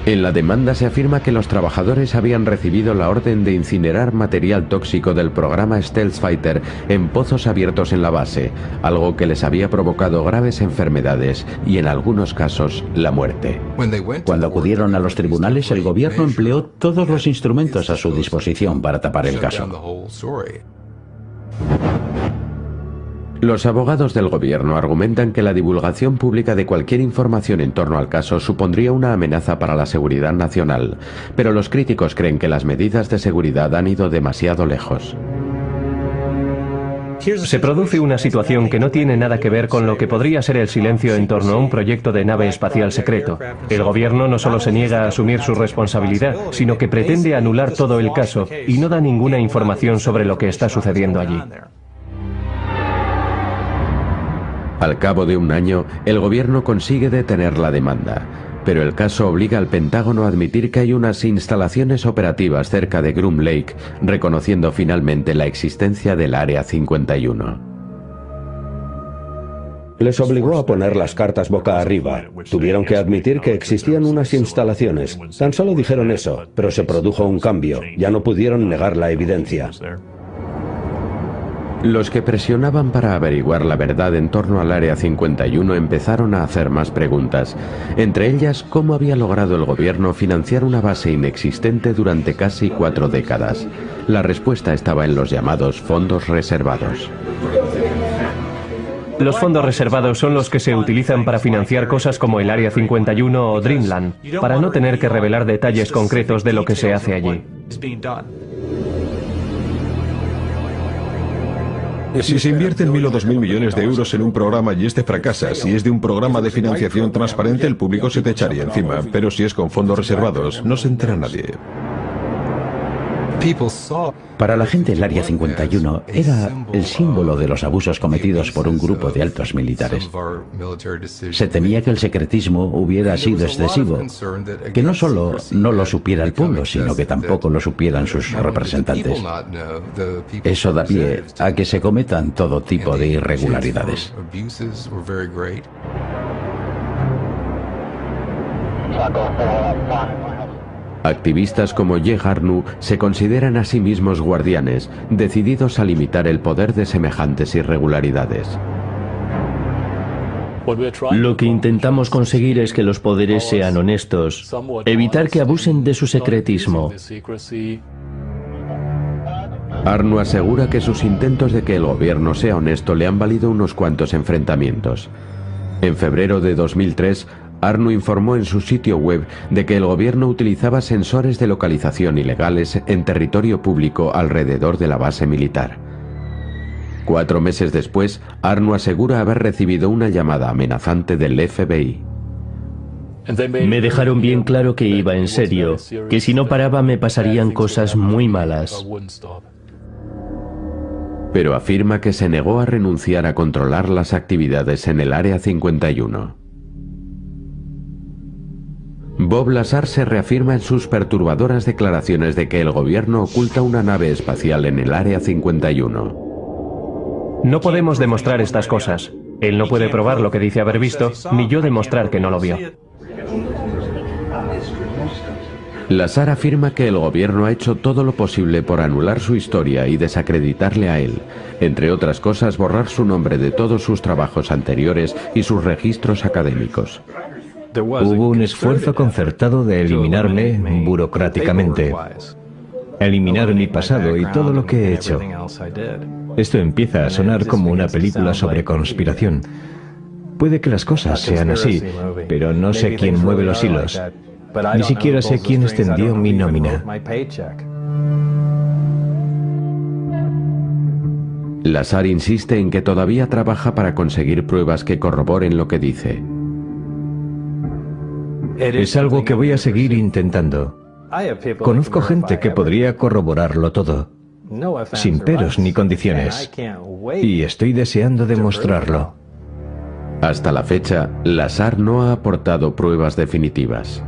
En la demanda se afirma que los trabajadores habían recibido la orden de incinerar material tóxico del programa Stealth Fighter en pozos abiertos en la base, algo que les había provocado graves enfermedades y en algunos casos la muerte. Cuando acudieron a los tribunales, el gobierno empleó todos los instrumentos a su disposición para tapar el caso. Los abogados del gobierno argumentan que la divulgación pública de cualquier información en torno al caso supondría una amenaza para la seguridad nacional, pero los críticos creen que las medidas de seguridad han ido demasiado lejos. Se produce una situación que no tiene nada que ver con lo que podría ser el silencio en torno a un proyecto de nave espacial secreto. El gobierno no solo se niega a asumir su responsabilidad, sino que pretende anular todo el caso y no da ninguna información sobre lo que está sucediendo allí. Al cabo de un año, el gobierno consigue detener la demanda, pero el caso obliga al Pentágono a admitir que hay unas instalaciones operativas cerca de Groom Lake, reconociendo finalmente la existencia del Área 51. Les obligó a poner las cartas boca arriba. Tuvieron que admitir que existían unas instalaciones. Tan solo dijeron eso, pero se produjo un cambio. Ya no pudieron negar la evidencia. Los que presionaban para averiguar la verdad en torno al Área 51 empezaron a hacer más preguntas, entre ellas cómo había logrado el gobierno financiar una base inexistente durante casi cuatro décadas. La respuesta estaba en los llamados fondos reservados. Los fondos reservados son los que se utilizan para financiar cosas como el Área 51 o Dreamland, para no tener que revelar detalles concretos de lo que se hace allí. Si se invierten mil o dos mil millones de euros en un programa y este fracasa, si es de un programa de financiación transparente, el público se te echaría encima. Pero si es con fondos reservados, no se entera nadie. Para la gente el Área 51 era el símbolo de los abusos cometidos por un grupo de altos militares. Se temía que el secretismo hubiera sido excesivo, que no solo no lo supiera el pueblo, sino que tampoco lo supieran sus representantes. Eso da pie a que se cometan todo tipo de irregularidades. Activistas como Ye Harnu se consideran a sí mismos guardianes, decididos a limitar el poder de semejantes irregularidades. Lo que intentamos conseguir es que los poderes sean honestos, evitar que abusen de su secretismo. Arnu asegura que sus intentos de que el gobierno sea honesto le han valido unos cuantos enfrentamientos. En febrero de 2003, Arnu informó en su sitio web de que el gobierno utilizaba sensores de localización ilegales en territorio público alrededor de la base militar. Cuatro meses después, Arnu asegura haber recibido una llamada amenazante del FBI. Me dejaron bien claro que iba en serio, que si no paraba me pasarían cosas muy malas. Pero afirma que se negó a renunciar a controlar las actividades en el Área 51. Bob Lazar se reafirma en sus perturbadoras declaraciones de que el gobierno oculta una nave espacial en el Área 51. No podemos demostrar estas cosas. Él no puede probar lo que dice haber visto, ni yo demostrar que no lo vio. Lazar afirma que el gobierno ha hecho todo lo posible por anular su historia y desacreditarle a él, entre otras cosas borrar su nombre de todos sus trabajos anteriores y sus registros académicos. Hubo un esfuerzo concertado de eliminarme burocráticamente. Eliminar mi pasado y todo lo que he hecho. Esto empieza a sonar como una película sobre conspiración. Puede que las cosas sean así, pero no sé quién mueve los hilos. Ni siquiera sé quién extendió mi nómina. Lazar insiste en que todavía trabaja para conseguir pruebas que corroboren lo que dice. Es algo que voy a seguir intentando. Conozco gente que podría corroborarlo todo, sin peros ni condiciones, y estoy deseando demostrarlo. Hasta la fecha, Lazar no ha aportado pruebas definitivas.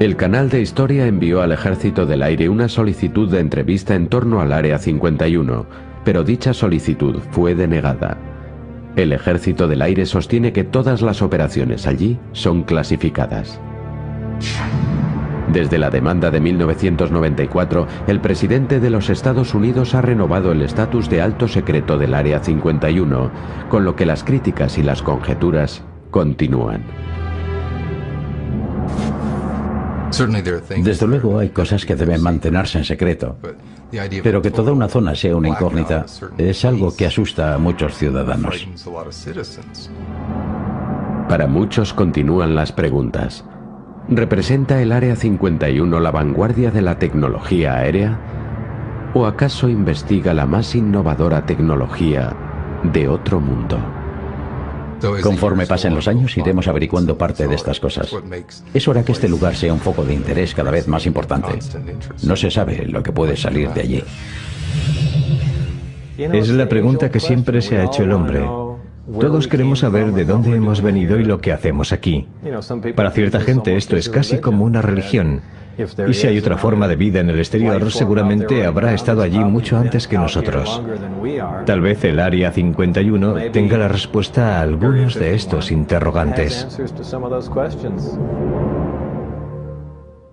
El canal de historia envió al Ejército del Aire una solicitud de entrevista en torno al Área 51, pero dicha solicitud fue denegada. El Ejército del Aire sostiene que todas las operaciones allí son clasificadas. Desde la demanda de 1994, el presidente de los Estados Unidos ha renovado el estatus de alto secreto del Área 51, con lo que las críticas y las conjeturas continúan. Desde luego hay cosas que deben mantenerse en secreto, pero que toda una zona sea una incógnita es algo que asusta a muchos ciudadanos. Para muchos continúan las preguntas. ¿Representa el Área 51 la vanguardia de la tecnología aérea? ¿O acaso investiga la más innovadora tecnología de otro mundo? Conforme pasen los años iremos averiguando parte de estas cosas. Es hora que este lugar sea un foco de interés cada vez más importante. No se sabe lo que puede salir de allí. Es la pregunta que siempre se ha hecho el hombre. Todos queremos saber de dónde hemos venido y lo que hacemos aquí. Para cierta gente esto es casi como una religión. Y si hay otra forma de vida en el exterior, seguramente habrá estado allí mucho antes que nosotros. Tal vez el Área 51 tenga la respuesta a algunos de estos interrogantes.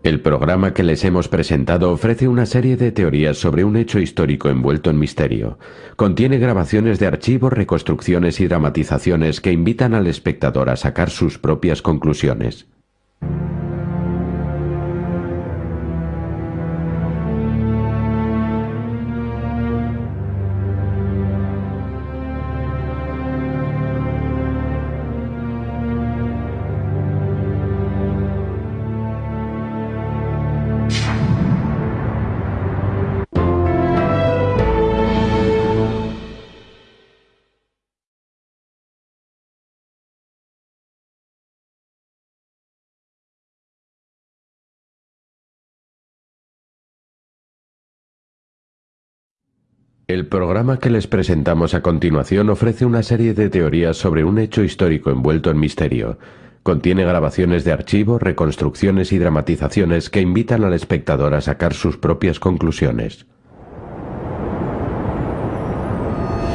El programa que les hemos presentado ofrece una serie de teorías sobre un hecho histórico envuelto en misterio. Contiene grabaciones de archivos, reconstrucciones y dramatizaciones que invitan al espectador a sacar sus propias conclusiones. El programa que les presentamos a continuación ofrece una serie de teorías sobre un hecho histórico envuelto en misterio. Contiene grabaciones de archivo, reconstrucciones y dramatizaciones que invitan al espectador a sacar sus propias conclusiones.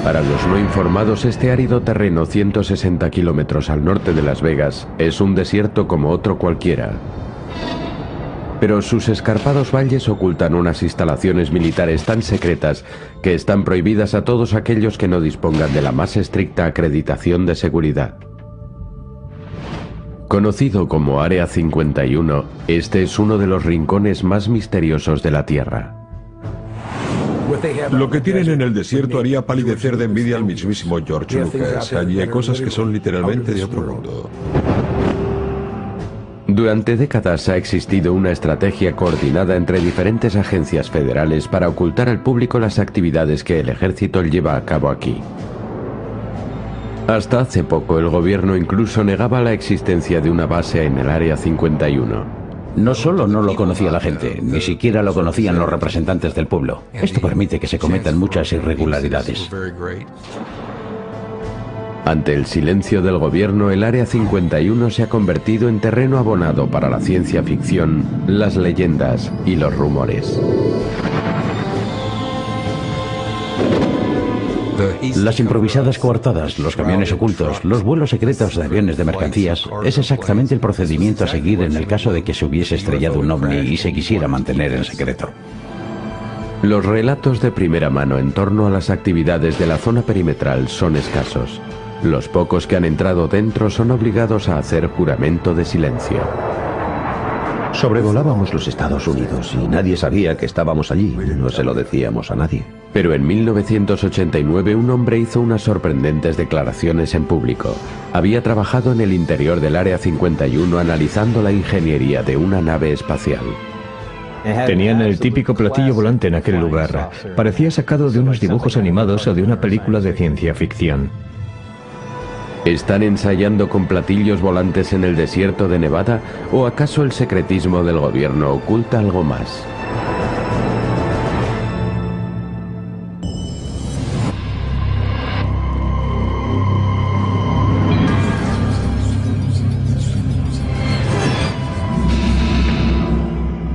Para los no informados, este árido terreno 160 kilómetros al norte de Las Vegas es un desierto como otro cualquiera. Pero sus escarpados valles ocultan unas instalaciones militares tan secretas que están prohibidas a todos aquellos que no dispongan de la más estricta acreditación de seguridad. Conocido como Área 51, este es uno de los rincones más misteriosos de la Tierra. Lo que tienen en el desierto haría palidecer de envidia al mismísimo George Lucas. Allí hay cosas que son literalmente de otro mundo. Durante décadas ha existido una estrategia coordinada entre diferentes agencias federales para ocultar al público las actividades que el ejército lleva a cabo aquí. Hasta hace poco el gobierno incluso negaba la existencia de una base en el Área 51. No solo no lo conocía la gente, ni siquiera lo conocían los representantes del pueblo. Esto permite que se cometan muchas irregularidades. Ante el silencio del gobierno, el Área 51 se ha convertido en terreno abonado para la ciencia ficción, las leyendas y los rumores. Las improvisadas coartadas, los camiones ocultos, los vuelos secretos de aviones de mercancías, es exactamente el procedimiento a seguir en el caso de que se hubiese estrellado un ovni y se quisiera mantener en secreto. Los relatos de primera mano en torno a las actividades de la zona perimetral son escasos. Los pocos que han entrado dentro son obligados a hacer juramento de silencio. Sobrevolábamos los Estados Unidos y nadie sabía que estábamos allí. No se lo decíamos a nadie. Pero en 1989 un hombre hizo unas sorprendentes declaraciones en público. Había trabajado en el interior del Área 51 analizando la ingeniería de una nave espacial. Tenían el típico platillo volante en aquel lugar. Parecía sacado de unos dibujos animados o de una película de ciencia ficción. ¿Están ensayando con platillos volantes en el desierto de Nevada o acaso el secretismo del gobierno oculta algo más?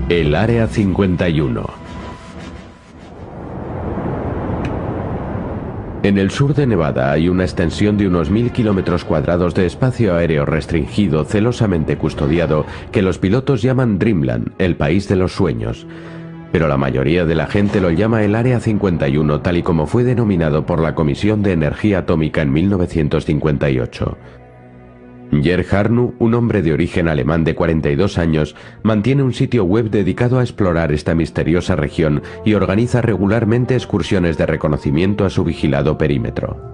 El Área 51 En el sur de Nevada hay una extensión de unos mil kilómetros cuadrados de espacio aéreo restringido, celosamente custodiado, que los pilotos llaman Dreamland, el país de los sueños. Pero la mayoría de la gente lo llama el Área 51, tal y como fue denominado por la Comisión de Energía Atómica en 1958. Jer Harnu, un hombre de origen alemán de 42 años, mantiene un sitio web dedicado a explorar esta misteriosa región y organiza regularmente excursiones de reconocimiento a su vigilado perímetro.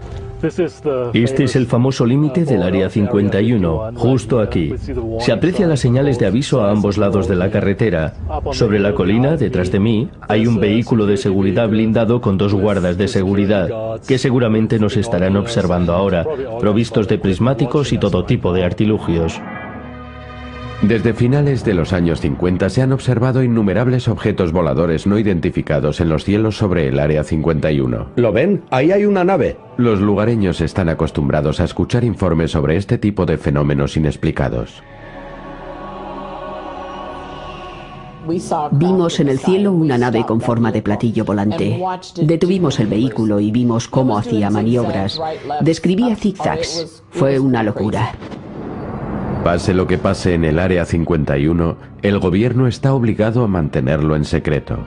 Este es el famoso límite del Área 51, justo aquí. Se aprecian las señales de aviso a ambos lados de la carretera. Sobre la colina, detrás de mí, hay un vehículo de seguridad blindado con dos guardas de seguridad, que seguramente nos estarán observando ahora, provistos de prismáticos y todo tipo de artilugios. Desde finales de los años 50 se han observado innumerables objetos voladores no identificados en los cielos sobre el Área 51. ¿Lo ven? Ahí hay una nave. Los lugareños están acostumbrados a escuchar informes sobre este tipo de fenómenos inexplicados. Vimos en el cielo una nave con forma de platillo volante. Detuvimos el vehículo y vimos cómo hacía maniobras. Describía zigzags. Fue una locura. Pase lo que pase en el Área 51, el gobierno está obligado a mantenerlo en secreto.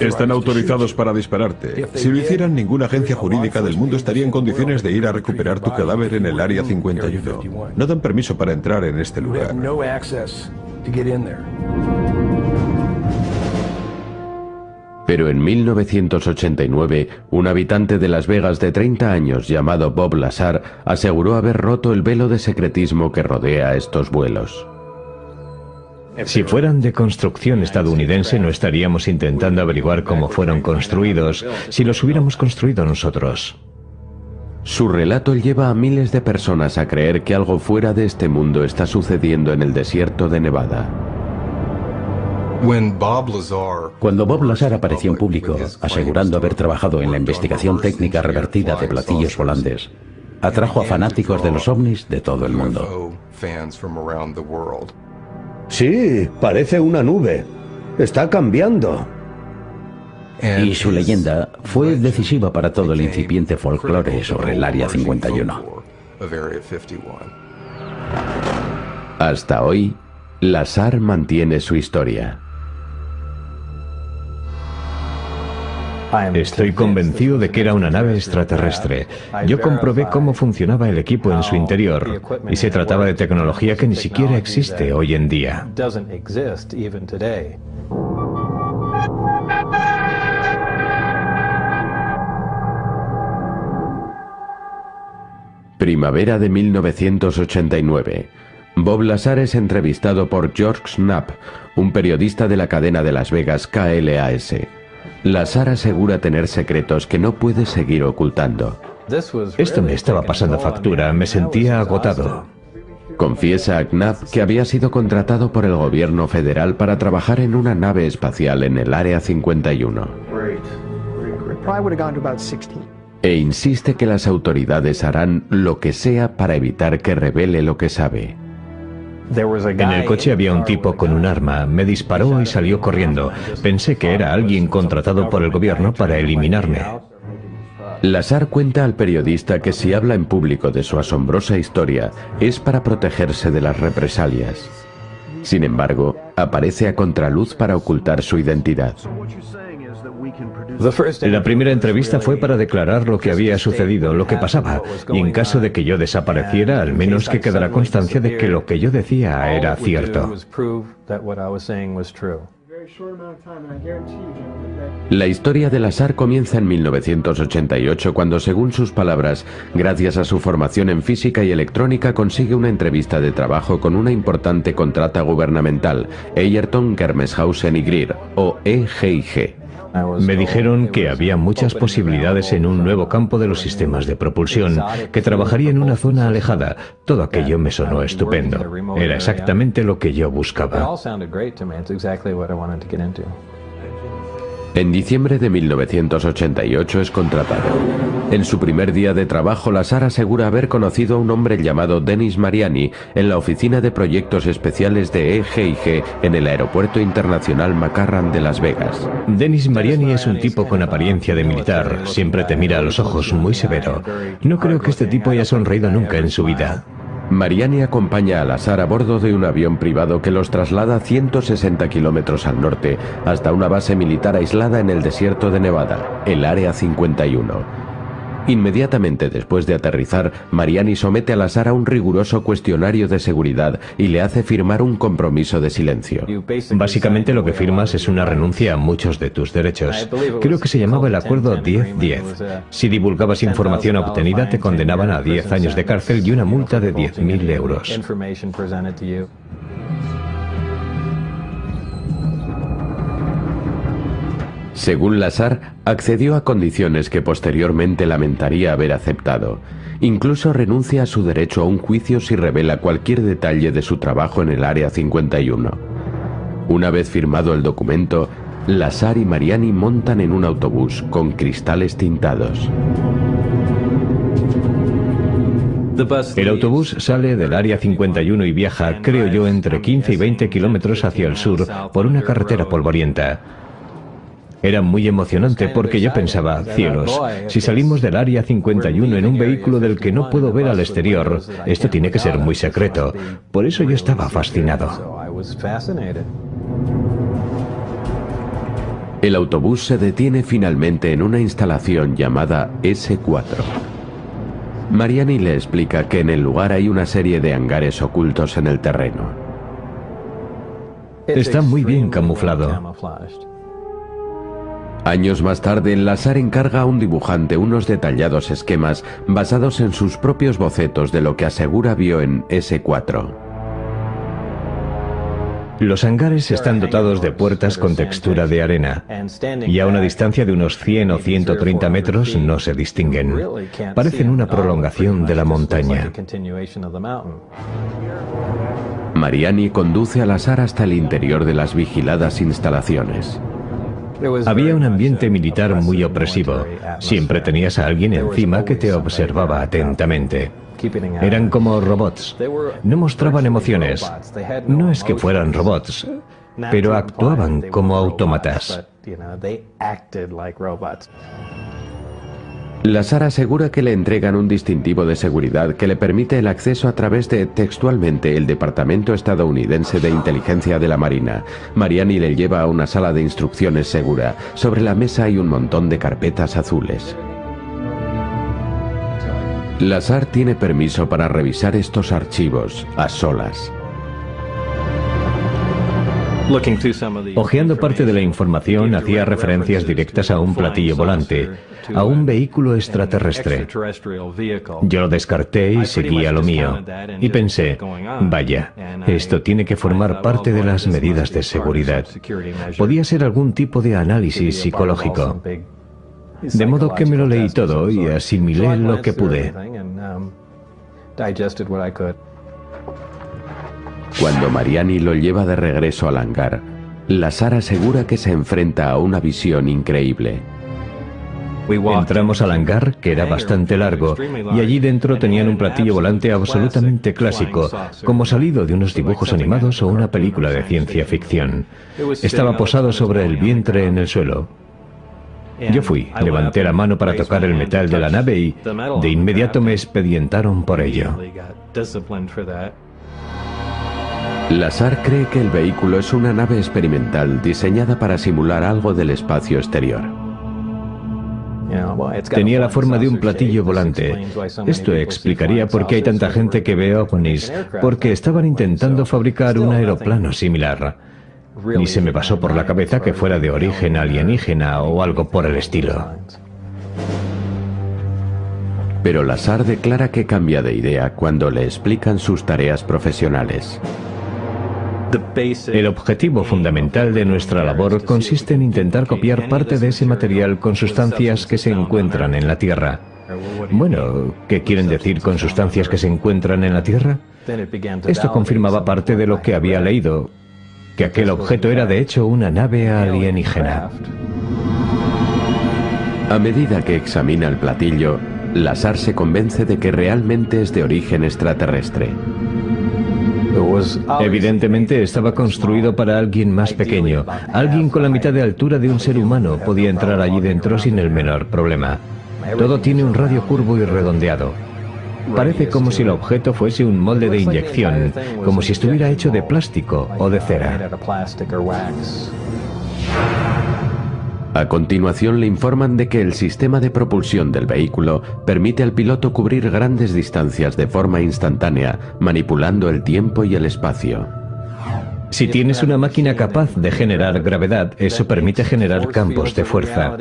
Están autorizados para dispararte. Si lo hicieran, ninguna agencia jurídica del mundo estaría en condiciones de ir a recuperar tu cadáver en el Área 51. No dan permiso para entrar en este lugar. Pero en 1989, un habitante de Las Vegas de 30 años llamado Bob Lazar aseguró haber roto el velo de secretismo que rodea estos vuelos. Si fueran de construcción estadounidense no estaríamos intentando averiguar cómo fueron construidos si los hubiéramos construido nosotros. Su relato lleva a miles de personas a creer que algo fuera de este mundo está sucediendo en el desierto de Nevada. Cuando Bob Lazar apareció en público, asegurando haber trabajado en la investigación técnica revertida de platillos volantes, atrajo a fanáticos de los ovnis de todo el mundo. Sí, parece una nube. Está cambiando. Y su leyenda fue decisiva para todo el incipiente folclore sobre el Área 51. Hasta hoy, Lazar mantiene su historia. Estoy convencido de que era una nave extraterrestre. Yo comprobé cómo funcionaba el equipo en su interior y se trataba de tecnología que ni siquiera existe hoy en día. Primavera de 1989. Bob Lazar es entrevistado por George Knapp, un periodista de la cadena de Las Vegas KLAS. Lazar asegura tener secretos que no puede seguir ocultando. Esto me estaba pasando factura, me sentía agotado. Confiesa a Knapp que había sido contratado por el gobierno federal para trabajar en una nave espacial en el Área 51. E insiste que las autoridades harán lo que sea para evitar que revele lo que sabe. En el coche había un tipo con un arma, me disparó y salió corriendo. Pensé que era alguien contratado por el gobierno para eliminarme. Lazar cuenta al periodista que si habla en público de su asombrosa historia es para protegerse de las represalias. Sin embargo, aparece a contraluz para ocultar su identidad. La primera entrevista fue para declarar lo que había sucedido, lo que pasaba, y en caso de que yo desapareciera, al menos que quedara constancia de que lo que yo decía era cierto. La historia de Lazar comienza en 1988 cuando, según sus palabras, gracias a su formación en física y electrónica consigue una entrevista de trabajo con una importante contrata gubernamental, Eyerton Germeshausen y Greer, o EGIG. Me dijeron que había muchas posibilidades en un nuevo campo de los sistemas de propulsión, que trabajaría en una zona alejada. Todo aquello me sonó estupendo. Era exactamente lo que yo buscaba. En diciembre de 1988 es contratado. En su primer día de trabajo, Lazar asegura haber conocido a un hombre llamado Denis Mariani en la oficina de proyectos especiales de EGIG en el Aeropuerto Internacional McCarran de Las Vegas. Denis Mariani es un tipo con apariencia de militar, siempre te mira a los ojos muy severo. No creo que este tipo haya sonreído nunca en su vida. Mariani acompaña a Lazar a bordo de un avión privado que los traslada 160 kilómetros al norte hasta una base militar aislada en el desierto de Nevada, el Área 51. Inmediatamente después de aterrizar, Mariani somete a Lazar a un riguroso cuestionario de seguridad y le hace firmar un compromiso de silencio. Básicamente lo que firmas es una renuncia a muchos de tus derechos. Creo que se llamaba el acuerdo 10-10. Si divulgabas información obtenida te condenaban a 10 años de cárcel y una multa de 10.000 euros. Según Lazar, accedió a condiciones que posteriormente lamentaría haber aceptado. Incluso renuncia a su derecho a un juicio si revela cualquier detalle de su trabajo en el Área 51. Una vez firmado el documento, Lazar y Mariani montan en un autobús con cristales tintados. El autobús sale del área 51 y viaja, creo yo, entre 15 y 20 kilómetros hacia el sur por una carretera polvorienta. Era muy emocionante porque yo pensaba, cielos, si salimos del área 51 en un vehículo del que no puedo ver al exterior, esto tiene que ser muy secreto. Por eso yo estaba fascinado. El autobús se detiene finalmente en una instalación llamada S4. Mariani le explica que en el lugar hay una serie de hangares ocultos en el terreno. Está muy bien camuflado. Años más tarde, Lazar encarga a un dibujante unos detallados esquemas basados en sus propios bocetos de lo que asegura vio en S4. Los hangares están dotados de puertas con textura de arena y a una distancia de unos 100 o 130 metros no se distinguen. Parecen una prolongación de la montaña. Mariani conduce al azar hasta el interior de las vigiladas instalaciones. Había un ambiente militar muy opresivo. Siempre tenías a alguien encima que te observaba atentamente. Eran como robots. No mostraban emociones. No es que fueran robots, pero actuaban como autómatas. Lazar asegura que le entregan un distintivo de seguridad que le permite el acceso a través de, textualmente, el Departamento Estadounidense de Inteligencia de la Marina. Mariani le lleva a una sala de instrucciones segura. Sobre la mesa hay un montón de carpetas azules. Lazar tiene permiso para revisar estos archivos a solas. Ojeando parte de la información, hacía referencias directas a un platillo volante, a un vehículo extraterrestre. Yo lo descarté y seguí a lo mío. Y pensé, vaya, esto tiene que formar parte de las medidas de seguridad. Podía ser algún tipo de análisis psicológico. De modo que me lo leí todo y asimilé lo que pude. Cuando Mariani lo lleva de regreso al hangar, Lazar asegura que se enfrenta a una visión increíble. Entramos al hangar, que era bastante largo, y allí dentro tenían un platillo volante absolutamente clásico, como salido de unos dibujos animados o una película de ciencia ficción. Estaba posado sobre el vientre en el suelo. Yo fui, levanté la mano para tocar el metal de la nave y de inmediato me expedientaron por ello. Lazar cree que el vehículo es una nave experimental diseñada para simular algo del espacio exterior. Tenía la forma de un platillo volante. Esto explicaría por qué hay tanta gente que ve ovnis, porque estaban intentando fabricar un aeroplano similar. Ni se me pasó por la cabeza que fuera de origen alienígena o algo por el estilo. Pero Lazar declara que cambia de idea cuando le explican sus tareas profesionales. El objetivo fundamental de nuestra labor consiste en intentar copiar parte de ese material con sustancias que se encuentran en la Tierra. Bueno, ¿qué quieren decir con sustancias que se encuentran en la Tierra? Esto confirmaba parte de lo que había leído, que aquel objeto era de hecho una nave alienígena. A medida que examina el platillo, Lazar se convence de que realmente es de origen extraterrestre. Evidentemente estaba construido para alguien más pequeño. Alguien con la mitad de altura de un ser humano podía entrar allí dentro sin el menor problema. Todo tiene un radio curvo y redondeado. Parece como si el objeto fuese un molde de inyección, como si estuviera hecho de plástico o de cera. A continuación le informan de que el sistema de propulsión del vehículo permite al piloto cubrir grandes distancias de forma instantánea, manipulando el tiempo y el espacio. Si tienes una máquina capaz de generar gravedad, eso permite generar campos de fuerza.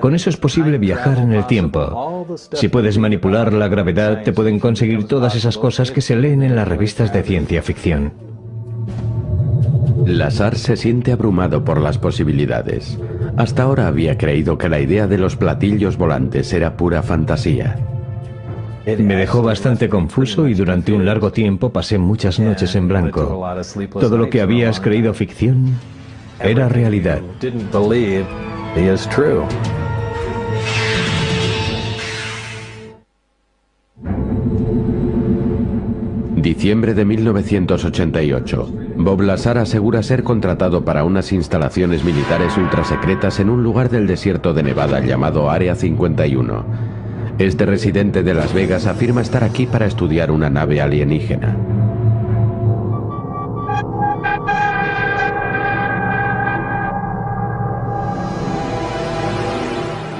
Con eso es posible viajar en el tiempo. Si puedes manipular la gravedad, te pueden conseguir todas esas cosas que se leen en las revistas de ciencia ficción. Lazar se siente abrumado por las posibilidades. Hasta ahora había creído que la idea de los platillos volantes era pura fantasía. Me dejó bastante confuso y durante un largo tiempo pasé muchas noches en blanco. Todo lo que habías creído ficción era realidad. Diciembre de 1988. Bob Lazar asegura ser contratado para unas instalaciones militares ultrasecretas en un lugar del desierto de Nevada llamado Área 51. Este residente de Las Vegas afirma estar aquí para estudiar una nave alienígena.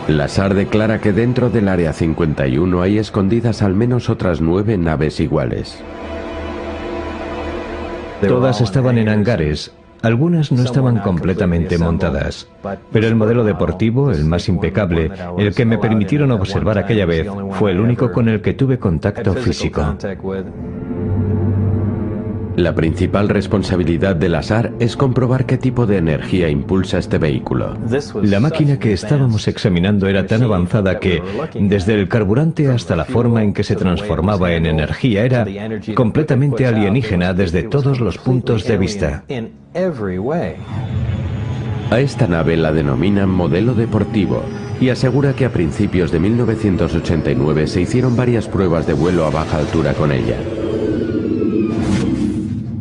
Lazar declara que dentro del Área 51 hay escondidas al menos otras nueve naves iguales. Todas estaban en hangares. Algunas no estaban completamente montadas, pero el modelo deportivo, el más impecable, el que me permitieron observar aquella vez, fue el único con el que tuve contacto físico. La principal responsabilidad del ASAR es comprobar qué tipo de energía impulsa este vehículo. La máquina que estábamos examinando era tan avanzada que, desde el carburante hasta la forma en que se transformaba en energía, era completamente alienígena desde todos los puntos de vista. A esta nave la denominan modelo deportivo y asegura que a principios de 1989 se hicieron varias pruebas de vuelo a baja altura con ella.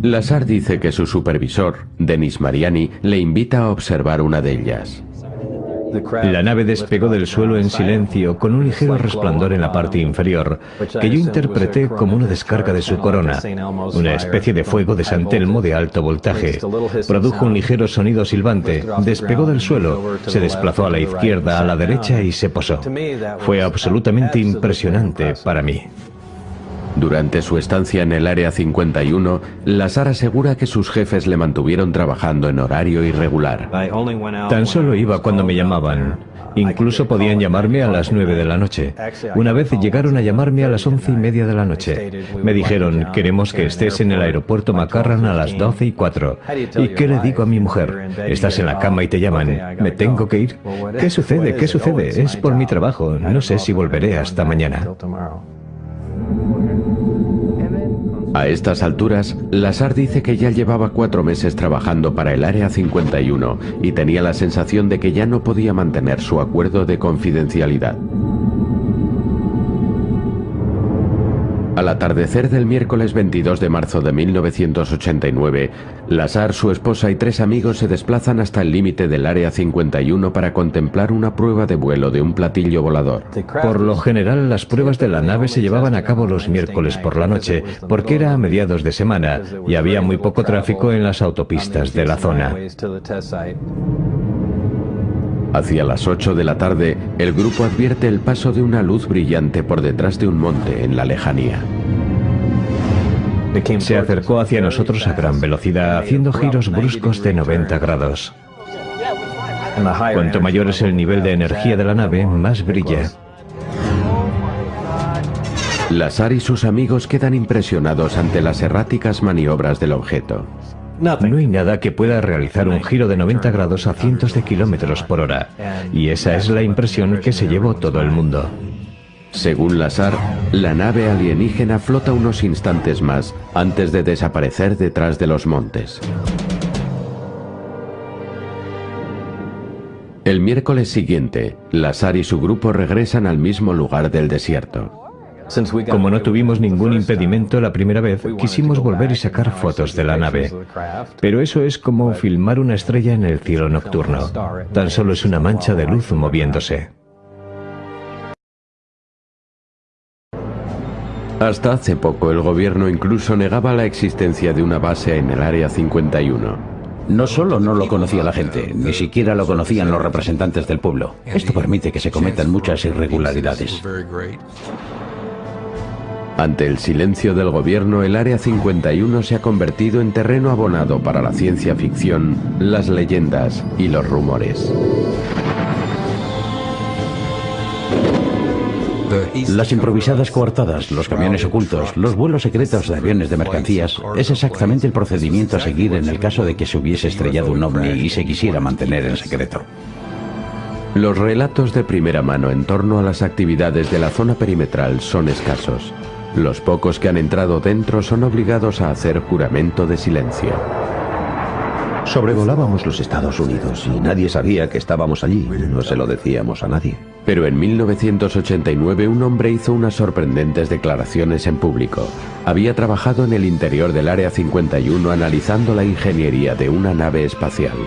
Lazar dice que su supervisor, Denis Mariani, le invita a observar una de ellas. La nave despegó del suelo en silencio con un ligero resplandor en la parte inferior, que yo interpreté como una descarga de su corona, una especie de fuego de San Telmo de alto voltaje. Produjo un ligero sonido silbante, despegó del suelo, se desplazó a la izquierda, a la derecha y se posó. Fue absolutamente impresionante para mí. Durante su estancia en el Área 51, Lazar asegura que sus jefes le mantuvieron trabajando en horario irregular. Tan solo iba cuando me llamaban. Incluso podían llamarme a las 9 de la noche. Una vez llegaron a llamarme a las once y media de la noche. Me dijeron, queremos que estés en el aeropuerto Macarran a las 12 y 4. ¿Y qué le digo a mi mujer? Estás en la cama y te llaman. ¿Me tengo que ir? ¿Qué sucede? ¿Qué sucede? Es por mi trabajo. No sé si volveré hasta mañana. A estas alturas, Lazar dice que ya llevaba cuatro meses trabajando para el Área 51 y tenía la sensación de que ya no podía mantener su acuerdo de confidencialidad. Al atardecer del miércoles 22 de marzo de 1989, Lazar, su esposa y tres amigos se desplazan hasta el límite del Área 51 para contemplar una prueba de vuelo de un platillo volador. Por lo general, las pruebas de la nave se llevaban a cabo los miércoles por la noche, porque era a mediados de semana y había muy poco tráfico en las autopistas de la zona. Hacia las 8 de la tarde, el grupo advierte el paso de una luz brillante por detrás de un monte en la lejanía. Se acercó hacia nosotros a gran velocidad, haciendo giros bruscos de 90 grados. Cuanto mayor es el nivel de energía de la nave, más brilla. Lazar y sus amigos quedan impresionados ante las erráticas maniobras del objeto. No hay nada que pueda realizar un giro de 90 grados a cientos de kilómetros por hora. Y esa es la impresión que se llevó todo el mundo. Según Lazar, la nave alienígena flota unos instantes más antes de desaparecer detrás de los montes. El miércoles siguiente, Lazar y su grupo regresan al mismo lugar del desierto. Como no tuvimos ningún impedimento la primera vez, quisimos volver y sacar fotos de la nave. Pero eso es como filmar una estrella en el cielo nocturno. Tan solo es una mancha de luz moviéndose. Hasta hace poco el gobierno incluso negaba la existencia de una base en el Área 51. No solo no lo conocía la gente, ni siquiera lo conocían los representantes del pueblo. Esto permite que se cometan muchas irregularidades. Ante el silencio del gobierno, el Área 51 se ha convertido en terreno abonado para la ciencia ficción, las leyendas y los rumores. Las improvisadas coartadas, los camiones ocultos, los vuelos secretos de aviones de mercancías, es exactamente el procedimiento a seguir en el caso de que se hubiese estrellado un ovni y se quisiera mantener en secreto. Los relatos de primera mano en torno a las actividades de la zona perimetral son escasos. Los pocos que han entrado dentro son obligados a hacer juramento de silencio. Sobrevolábamos los Estados Unidos y nadie sabía que estábamos allí. No se lo decíamos a nadie. Pero en 1989 un hombre hizo unas sorprendentes declaraciones en público. Había trabajado en el interior del Área 51 analizando la ingeniería de una nave espacial.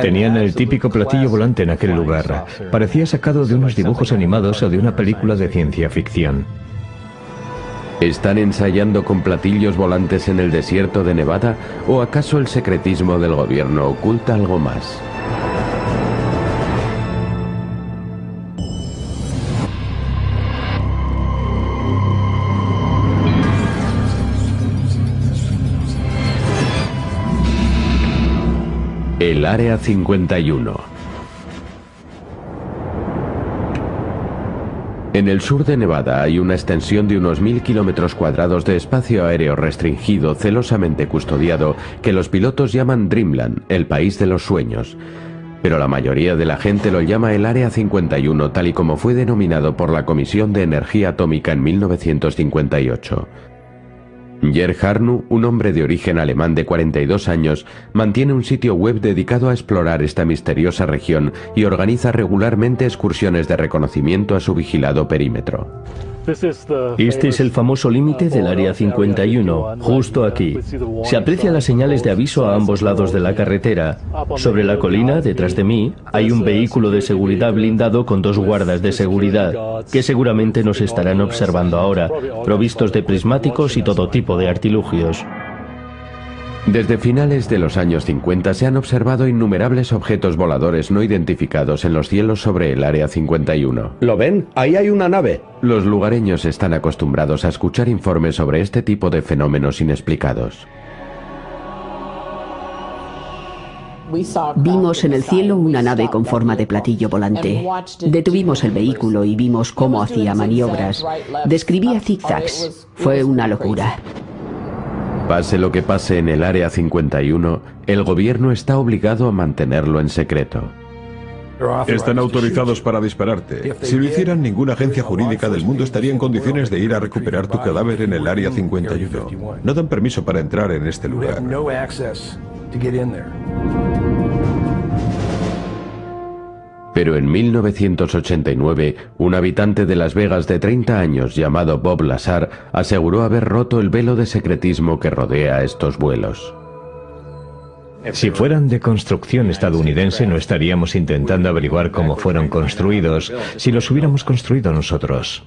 Tenían el típico platillo volante en aquel lugar. Parecía sacado de unos dibujos animados o de una película de ciencia ficción. ¿Están ensayando con platillos volantes en el desierto de Nevada o acaso el secretismo del gobierno oculta algo más? El Área 51 En el sur de Nevada hay una extensión de unos mil kilómetros cuadrados de espacio aéreo restringido, celosamente custodiado, que los pilotos llaman Dreamland, el país de los sueños. Pero la mayoría de la gente lo llama el Área 51, tal y como fue denominado por la Comisión de Energía Atómica en 1958. Jer Harnu, un hombre de origen alemán de 42 años, mantiene un sitio web dedicado a explorar esta misteriosa región y organiza regularmente excursiones de reconocimiento a su vigilado perímetro. Este es el famoso límite del Área 51, justo aquí. Se aprecian las señales de aviso a ambos lados de la carretera. Sobre la colina, detrás de mí, hay un vehículo de seguridad blindado con dos guardas de seguridad, que seguramente nos estarán observando ahora, provistos de prismáticos y todo tipo de artilugios. Desde finales de los años 50 se han observado innumerables objetos voladores no identificados en los cielos sobre el Área 51. ¿Lo ven? Ahí hay una nave. Los lugareños están acostumbrados a escuchar informes sobre este tipo de fenómenos inexplicados. Vimos en el cielo una nave con forma de platillo volante. Detuvimos el vehículo y vimos cómo hacía maniobras. Describía zigzags. Fue una locura. Pase lo que pase en el Área 51, el gobierno está obligado a mantenerlo en secreto. Están autorizados para dispararte. Si lo hicieran, ninguna agencia jurídica del mundo estaría en condiciones de ir a recuperar tu cadáver en el Área 51. No dan permiso para entrar en este lugar. Pero en 1989, un habitante de Las Vegas de 30 años llamado Bob Lazar aseguró haber roto el velo de secretismo que rodea estos vuelos. Si fueran de construcción estadounidense no estaríamos intentando averiguar cómo fueron construidos si los hubiéramos construido nosotros.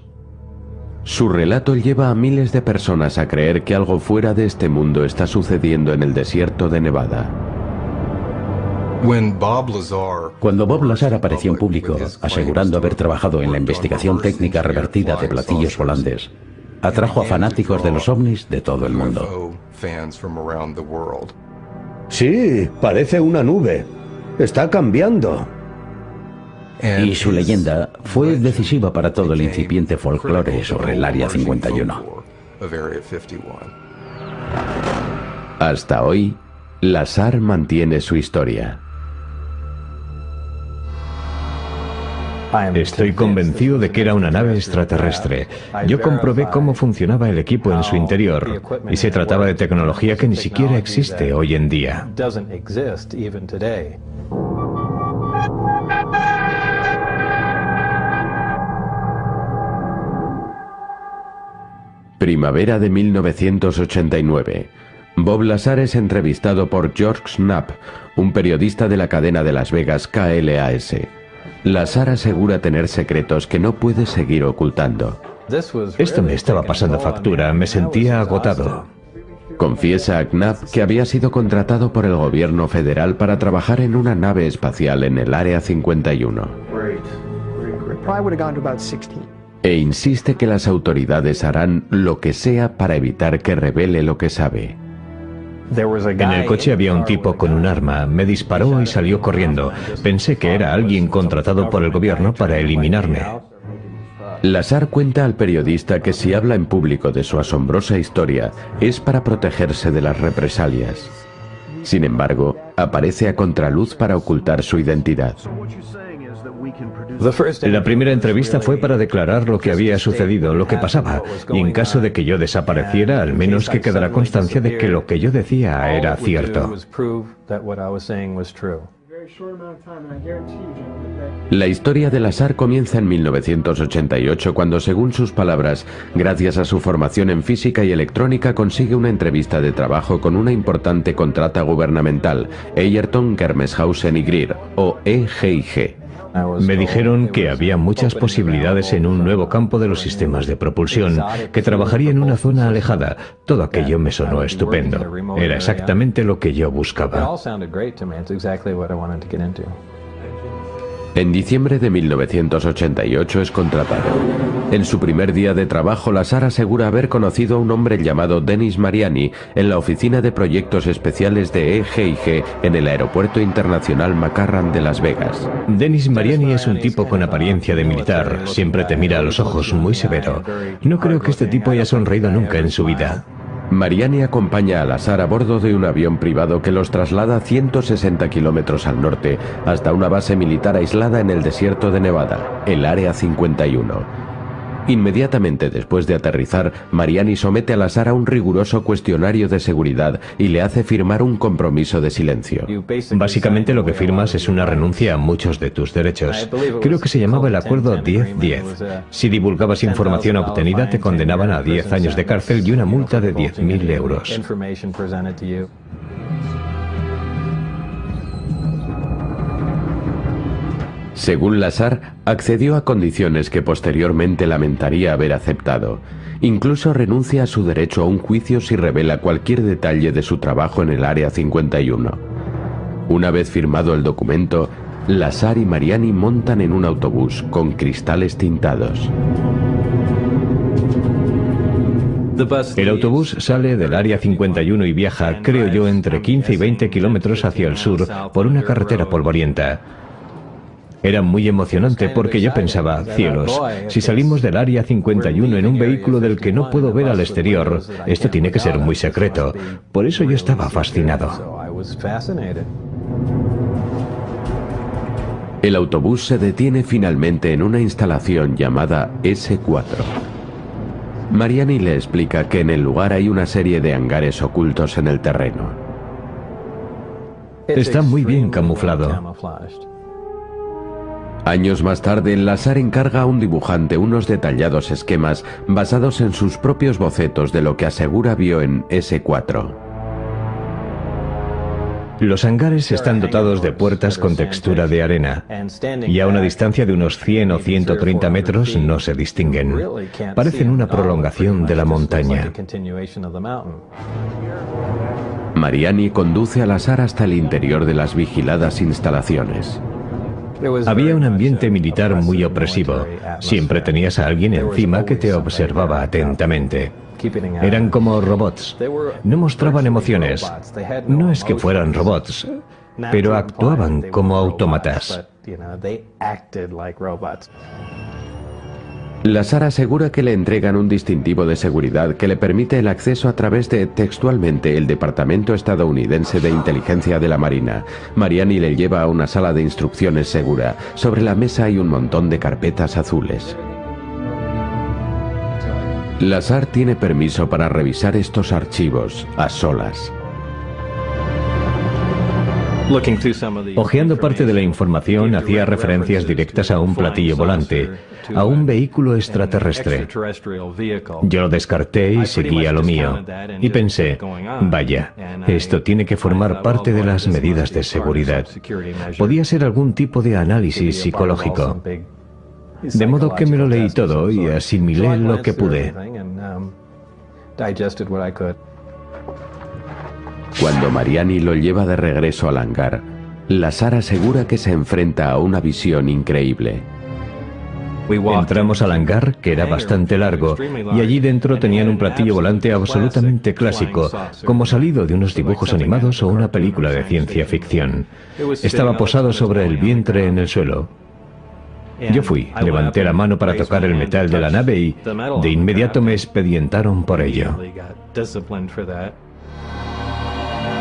Su relato lleva a miles de personas a creer que algo fuera de este mundo está sucediendo en el desierto de Nevada. Cuando Bob Lazar apareció en público, asegurando haber trabajado en la investigación técnica revertida de platillos volantes, atrajo a fanáticos de los ovnis de todo el mundo. Sí, parece una nube. Está cambiando. Y su leyenda fue decisiva para todo el incipiente folclore sobre el Área 51. Hasta hoy, Lazar mantiene su historia. Estoy convencido de que era una nave extraterrestre. Yo comprobé cómo funcionaba el equipo en su interior y se trataba de tecnología que ni siquiera existe hoy en día. Primavera de 1989. Bob Lazar es entrevistado por George Knapp, un periodista de la cadena de Las Vegas KLAS. Lazar asegura tener secretos que no puede seguir ocultando. Esto me estaba pasando factura, me sentía agotado. Confiesa a Knapp que había sido contratado por el gobierno federal para trabajar en una nave espacial en el Área 51. E insiste que las autoridades harán lo que sea para evitar que revele lo que sabe. En el coche había un tipo con un arma, me disparó y salió corriendo. Pensé que era alguien contratado por el gobierno para eliminarme. Lazar cuenta al periodista que si habla en público de su asombrosa historia es para protegerse de las represalias. Sin embargo, aparece a contraluz para ocultar su identidad. La primera entrevista fue para declarar lo que había sucedido, lo que pasaba, y en caso de que yo desapareciera, al menos que quedara constancia de que lo que yo decía era cierto. La historia de Lazar comienza en 1988 cuando, según sus palabras, gracias a su formación en física y electrónica consigue una entrevista de trabajo con una importante contrata gubernamental, Eyerton Kermeshausen y Greer, o EGIG. Me dijeron que había muchas posibilidades en un nuevo campo de los sistemas de propulsión, que trabajaría en una zona alejada. Todo aquello me sonó estupendo. Era exactamente lo que yo buscaba. En diciembre de 1988 es contratado. En su primer día de trabajo, Lazar asegura haber conocido a un hombre llamado Denis Mariani en la oficina de proyectos especiales de EGIG en el Aeropuerto Internacional McCarran de Las Vegas. Denis Mariani es un tipo con apariencia de militar, siempre te mira a los ojos muy severo. No creo que este tipo haya sonreído nunca en su vida. Mariani acompaña a Lazar a bordo de un avión privado que los traslada 160 kilómetros al norte hasta una base militar aislada en el desierto de Nevada, el Área 51. Inmediatamente después de aterrizar, Mariani somete a Lazar a un riguroso cuestionario de seguridad y le hace firmar un compromiso de silencio. Básicamente lo que firmas es una renuncia a muchos de tus derechos. Creo que se llamaba el acuerdo 10-10. Si divulgabas información obtenida te condenaban a 10 años de cárcel y una multa de 10.000 euros. Según Lazar, accedió a condiciones que posteriormente lamentaría haber aceptado. Incluso renuncia a su derecho a un juicio si revela cualquier detalle de su trabajo en el Área 51. Una vez firmado el documento, Lazar y Mariani montan en un autobús con cristales tintados. El autobús sale del área 51 y viaja, creo yo, entre 15 y 20 kilómetros hacia el sur por una carretera polvorienta. Era muy emocionante porque yo pensaba, cielos, si salimos del área 51 en un vehículo del que no puedo ver al exterior, esto tiene que ser muy secreto. Por eso yo estaba fascinado. El autobús se detiene finalmente en una instalación llamada S4. Mariani le explica que en el lugar hay una serie de hangares ocultos en el terreno. Está muy bien camuflado. Años más tarde, Lazar encarga a un dibujante unos detallados esquemas basados en sus propios bocetos de lo que asegura vio en S4. Los hangares están dotados de puertas con textura de arena y a una distancia de unos 100 o 130 metros no se distinguen. Parecen una prolongación de la montaña. Mariani conduce a Lazar hasta el interior de las vigiladas instalaciones. Había un ambiente militar muy opresivo. Siempre tenías a alguien encima que te observaba atentamente. Eran como robots. No mostraban emociones. No es que fueran robots, pero actuaban como autómatas. Lazar asegura que le entregan un distintivo de seguridad que le permite el acceso a través de, textualmente, el Departamento Estadounidense de Inteligencia de la Marina. Mariani le lleva a una sala de instrucciones segura. Sobre la mesa hay un montón de carpetas azules. Lazar tiene permiso para revisar estos archivos a solas. Ojeando parte de la información, hacía referencias directas a un platillo volante, a un vehículo extraterrestre. Yo lo descarté y seguí a lo mío. Y pensé, vaya, esto tiene que formar parte de las medidas de seguridad. Podía ser algún tipo de análisis psicológico. De modo que me lo leí todo y asimilé lo que pude. Cuando Mariani lo lleva de regreso al hangar, Lazar asegura que se enfrenta a una visión increíble. Entramos al hangar, que era bastante largo, y allí dentro tenían un platillo volante absolutamente clásico, como salido de unos dibujos animados o una película de ciencia ficción. Estaba posado sobre el vientre en el suelo. Yo fui, levanté la mano para tocar el metal de la nave y de inmediato me expedientaron por ello.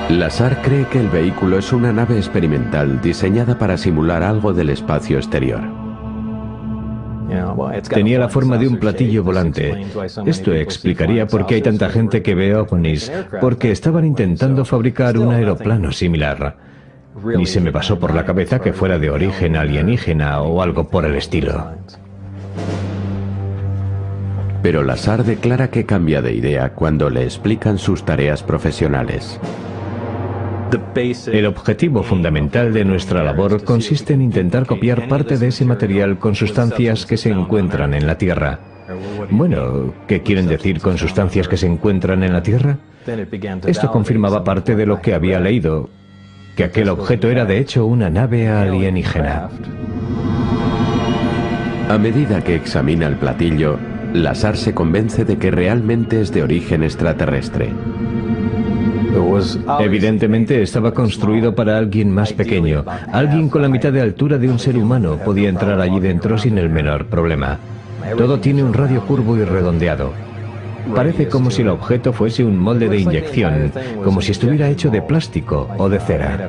Lazar cree que el vehículo es una nave experimental diseñada para simular algo del espacio exterior. Tenía la forma de un platillo volante. Esto explicaría por qué hay tanta gente que ve ovnis, porque estaban intentando fabricar un aeroplano similar. Ni se me pasó por la cabeza que fuera de origen alienígena o algo por el estilo. Pero Lazar declara que cambia de idea cuando le explican sus tareas profesionales. El objetivo fundamental de nuestra labor consiste en intentar copiar parte de ese material con sustancias que se encuentran en la Tierra. Bueno, ¿qué quieren decir con sustancias que se encuentran en la Tierra? Esto confirmaba parte de lo que había leído, que aquel objeto era de hecho una nave alienígena. A medida que examina el platillo, Lazar se convence de que realmente es de origen extraterrestre. Evidentemente estaba construido para alguien más pequeño. Alguien con la mitad de altura de un ser humano podía entrar allí dentro sin el menor problema. Todo tiene un radio curvo y redondeado. Parece como si el objeto fuese un molde de inyección, como si estuviera hecho de plástico o de cera.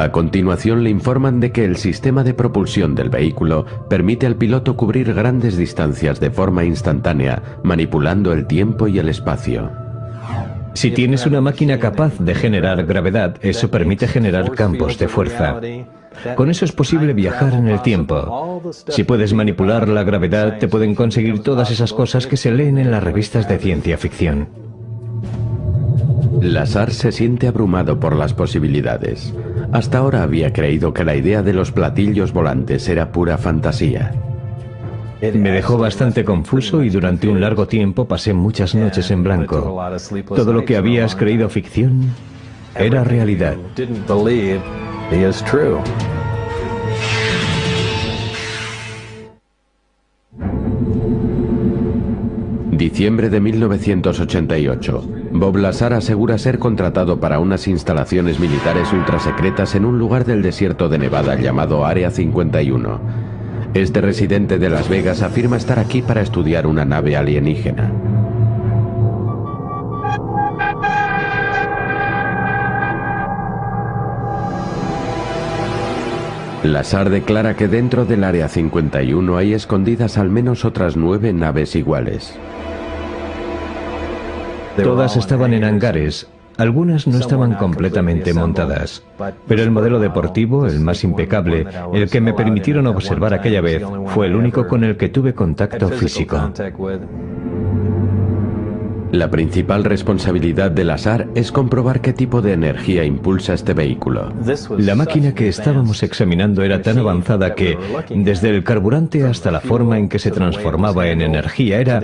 A continuación le informan de que el sistema de propulsión del vehículo permite al piloto cubrir grandes distancias de forma instantánea, manipulando el tiempo y el espacio. Si tienes una máquina capaz de generar gravedad, eso permite generar campos de fuerza. Con eso es posible viajar en el tiempo. Si puedes manipular la gravedad, te pueden conseguir todas esas cosas que se leen en las revistas de ciencia ficción. Lazar se siente abrumado por las posibilidades. Hasta ahora había creído que la idea de los platillos volantes era pura fantasía. Me dejó bastante confuso y durante un largo tiempo pasé muchas noches en blanco. Todo lo que habías creído ficción era realidad. Diciembre de 1988. Bob Lazar asegura ser contratado para unas instalaciones militares ultrasecretas en un lugar del desierto de Nevada llamado Área 51. Este residente de Las Vegas afirma estar aquí para estudiar una nave alienígena. Lazar declara que dentro del Área 51 hay escondidas al menos otras nueve naves iguales. Todas estaban en hangares. Algunas no estaban completamente montadas, pero el modelo deportivo, el más impecable, el que me permitieron observar aquella vez, fue el único con el que tuve contacto físico. La principal responsabilidad del azar es comprobar qué tipo de energía impulsa este vehículo. La máquina que estábamos examinando era tan avanzada que, desde el carburante hasta la forma en que se transformaba en energía, era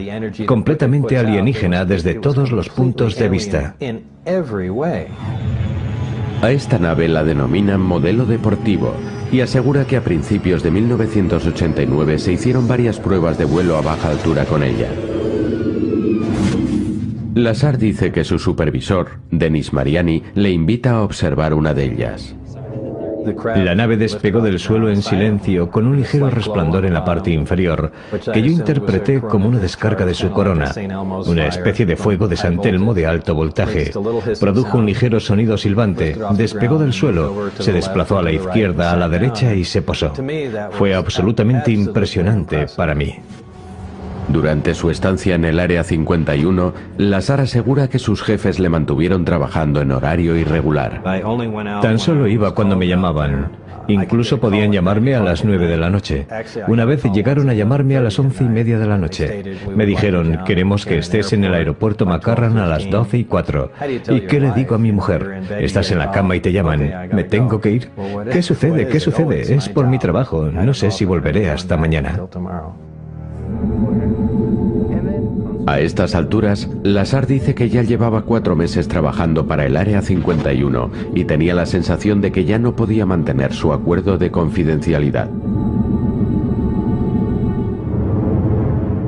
completamente alienígena desde todos los puntos de vista. A esta nave la denominan modelo deportivo y asegura que a principios de 1989 se hicieron varias pruebas de vuelo a baja altura con ella. Lazar dice que su supervisor, Denis Mariani, le invita a observar una de ellas. La nave despegó del suelo en silencio con un ligero resplandor en la parte inferior, que yo interpreté como una descarga de su corona, una especie de fuego de San Telmo de alto voltaje. Produjo un ligero sonido silbante, despegó del suelo, se desplazó a la izquierda, a la derecha y se posó. Fue absolutamente impresionante para mí. Durante su estancia en el Área 51, Lazar asegura que sus jefes le mantuvieron trabajando en horario irregular. Tan solo iba cuando me llamaban. Incluso podían llamarme a las 9 de la noche. Una vez llegaron a llamarme a las once y media de la noche. Me dijeron, queremos que estés en el aeropuerto Macarran a las 12 y 4. ¿Y qué le digo a mi mujer? Estás en la cama y te llaman. ¿Me tengo que ir? ¿Qué sucede? ¿Qué sucede? Es por mi trabajo. No sé si volveré hasta mañana. A estas alturas, Lazar dice que ya llevaba cuatro meses trabajando para el Área 51 y tenía la sensación de que ya no podía mantener su acuerdo de confidencialidad.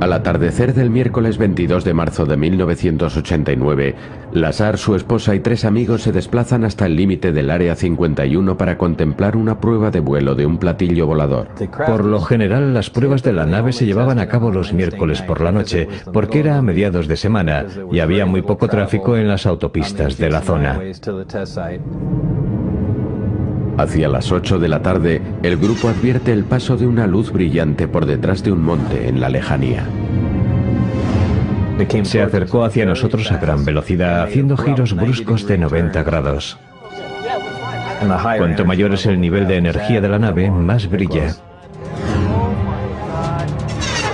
Al atardecer del miércoles 22 de marzo de 1989, Lazar, su esposa y tres amigos se desplazan hasta el límite del Área 51 para contemplar una prueba de vuelo de un platillo volador. Por lo general, las pruebas de la nave se llevaban a cabo los miércoles por la noche, porque era a mediados de semana y había muy poco tráfico en las autopistas de la zona. Hacia las 8 de la tarde, el grupo advierte el paso de una luz brillante por detrás de un monte en la lejanía. Se acercó hacia nosotros a gran velocidad, haciendo giros bruscos de 90 grados. Cuanto mayor es el nivel de energía de la nave, más brilla.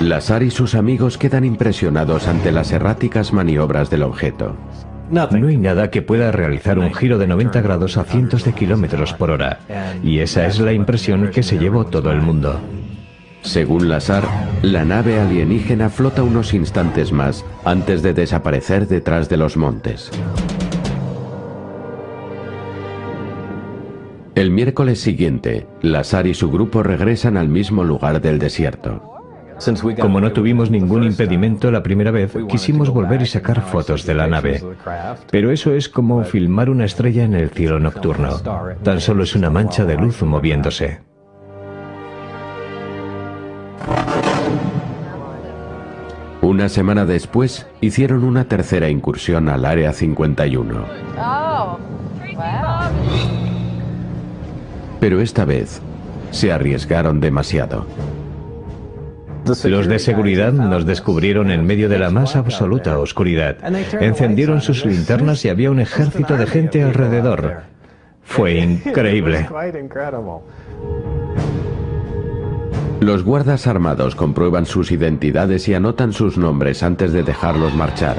Lazar y sus amigos quedan impresionados ante las erráticas maniobras del objeto. No hay nada que pueda realizar un giro de 90 grados a cientos de kilómetros por hora. Y esa es la impresión que se llevó todo el mundo. Según Lazar, la nave alienígena flota unos instantes más antes de desaparecer detrás de los montes. El miércoles siguiente, Lazar y su grupo regresan al mismo lugar del desierto. Como no tuvimos ningún impedimento la primera vez, quisimos volver y sacar fotos de la nave. Pero eso es como filmar una estrella en el cielo nocturno. Tan solo es una mancha de luz moviéndose. Una semana después, hicieron una tercera incursión al Área 51. Pero esta vez se arriesgaron demasiado. Los de seguridad nos descubrieron en medio de la más absoluta oscuridad. Encendieron sus linternas y había un ejército de gente alrededor. Fue increíble. Los guardas armados comprueban sus identidades y anotan sus nombres antes de dejarlos marchar.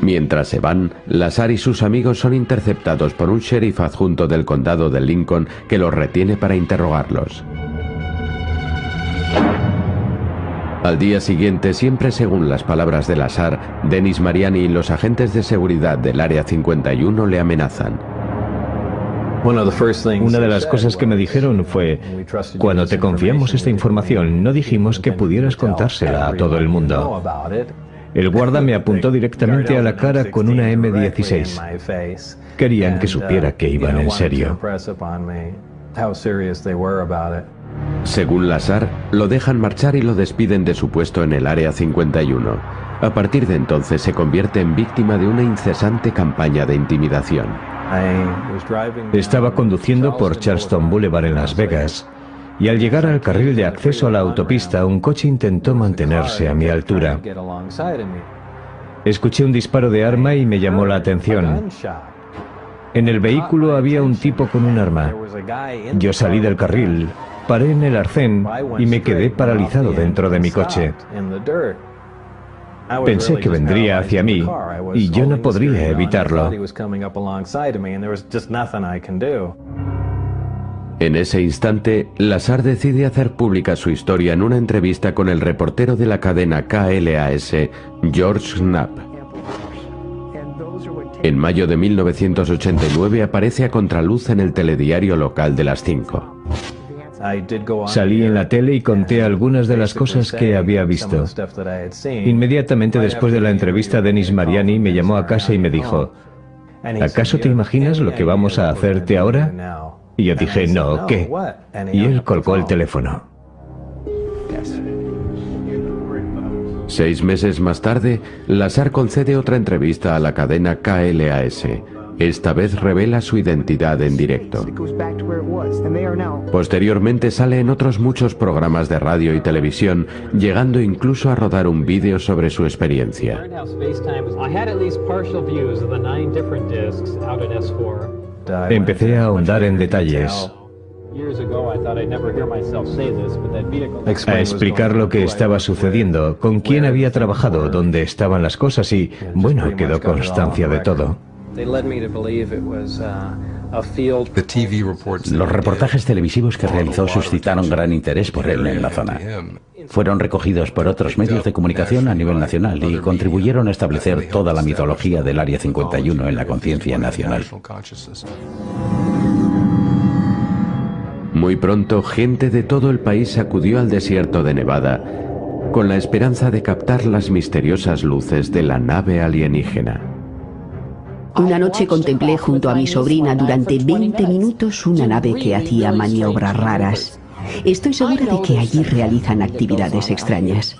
Mientras se van, Lazar y sus amigos son interceptados por un sheriff adjunto del condado de Lincoln que los retiene para interrogarlos. Al día siguiente, siempre según las palabras de Lazar, Denis Mariani y los agentes de seguridad del Área 51 le amenazan. Una de las cosas que me dijeron fue, cuando te confiamos esta información, no dijimos que pudieras contársela a todo el mundo. El guarda me apuntó directamente a la cara con una M16. Querían que supiera que iban en serio. Según Lazar, lo dejan marchar y lo despiden de su puesto en el Área 51. A partir de entonces se convierte en víctima de una incesante campaña de intimidación. Estaba conduciendo por Charleston Boulevard en Las Vegas y al llegar al carril de acceso a la autopista un coche intentó mantenerse a mi altura. Escuché un disparo de arma y me llamó la atención. En el vehículo había un tipo con un arma. Yo salí del carril, paré en el arcén y me quedé paralizado dentro de mi coche. Pensé que vendría hacia mí y yo no podría evitarlo. En ese instante, Lazar decide hacer pública su historia en una entrevista con el reportero de la cadena KLAS, George Knapp. En mayo de 1989 aparece a contraluz en el telediario local de las 5. Salí en la tele y conté algunas de las cosas que había visto. Inmediatamente después de la entrevista, Denis Mariani me llamó a casa y me dijo, ¿acaso te imaginas lo que vamos a hacerte ahora? Y yo dije, no, ¿qué? Y él colgó el teléfono. Seis meses más tarde, Lazar concede otra entrevista a la cadena KLAS. Esta vez revela su identidad en directo. Posteriormente sale en otros muchos programas de radio y televisión, llegando incluso a rodar un vídeo sobre su experiencia. Empecé a ahondar en detalles, a explicar lo que estaba sucediendo, con quién había trabajado, dónde estaban las cosas y, bueno, quedó constancia de todo. Los reportajes televisivos que realizó suscitaron gran interés por él en la zona. Fueron recogidos por otros medios de comunicación a nivel nacional y contribuyeron a establecer toda la mitología del Área 51 en la conciencia nacional. Muy pronto, gente de todo el país acudió al desierto de Nevada con la esperanza de captar las misteriosas luces de la nave alienígena. Una noche contemplé junto a mi sobrina durante 20 minutos una nave que hacía maniobras raras. Estoy segura de que allí realizan actividades extrañas.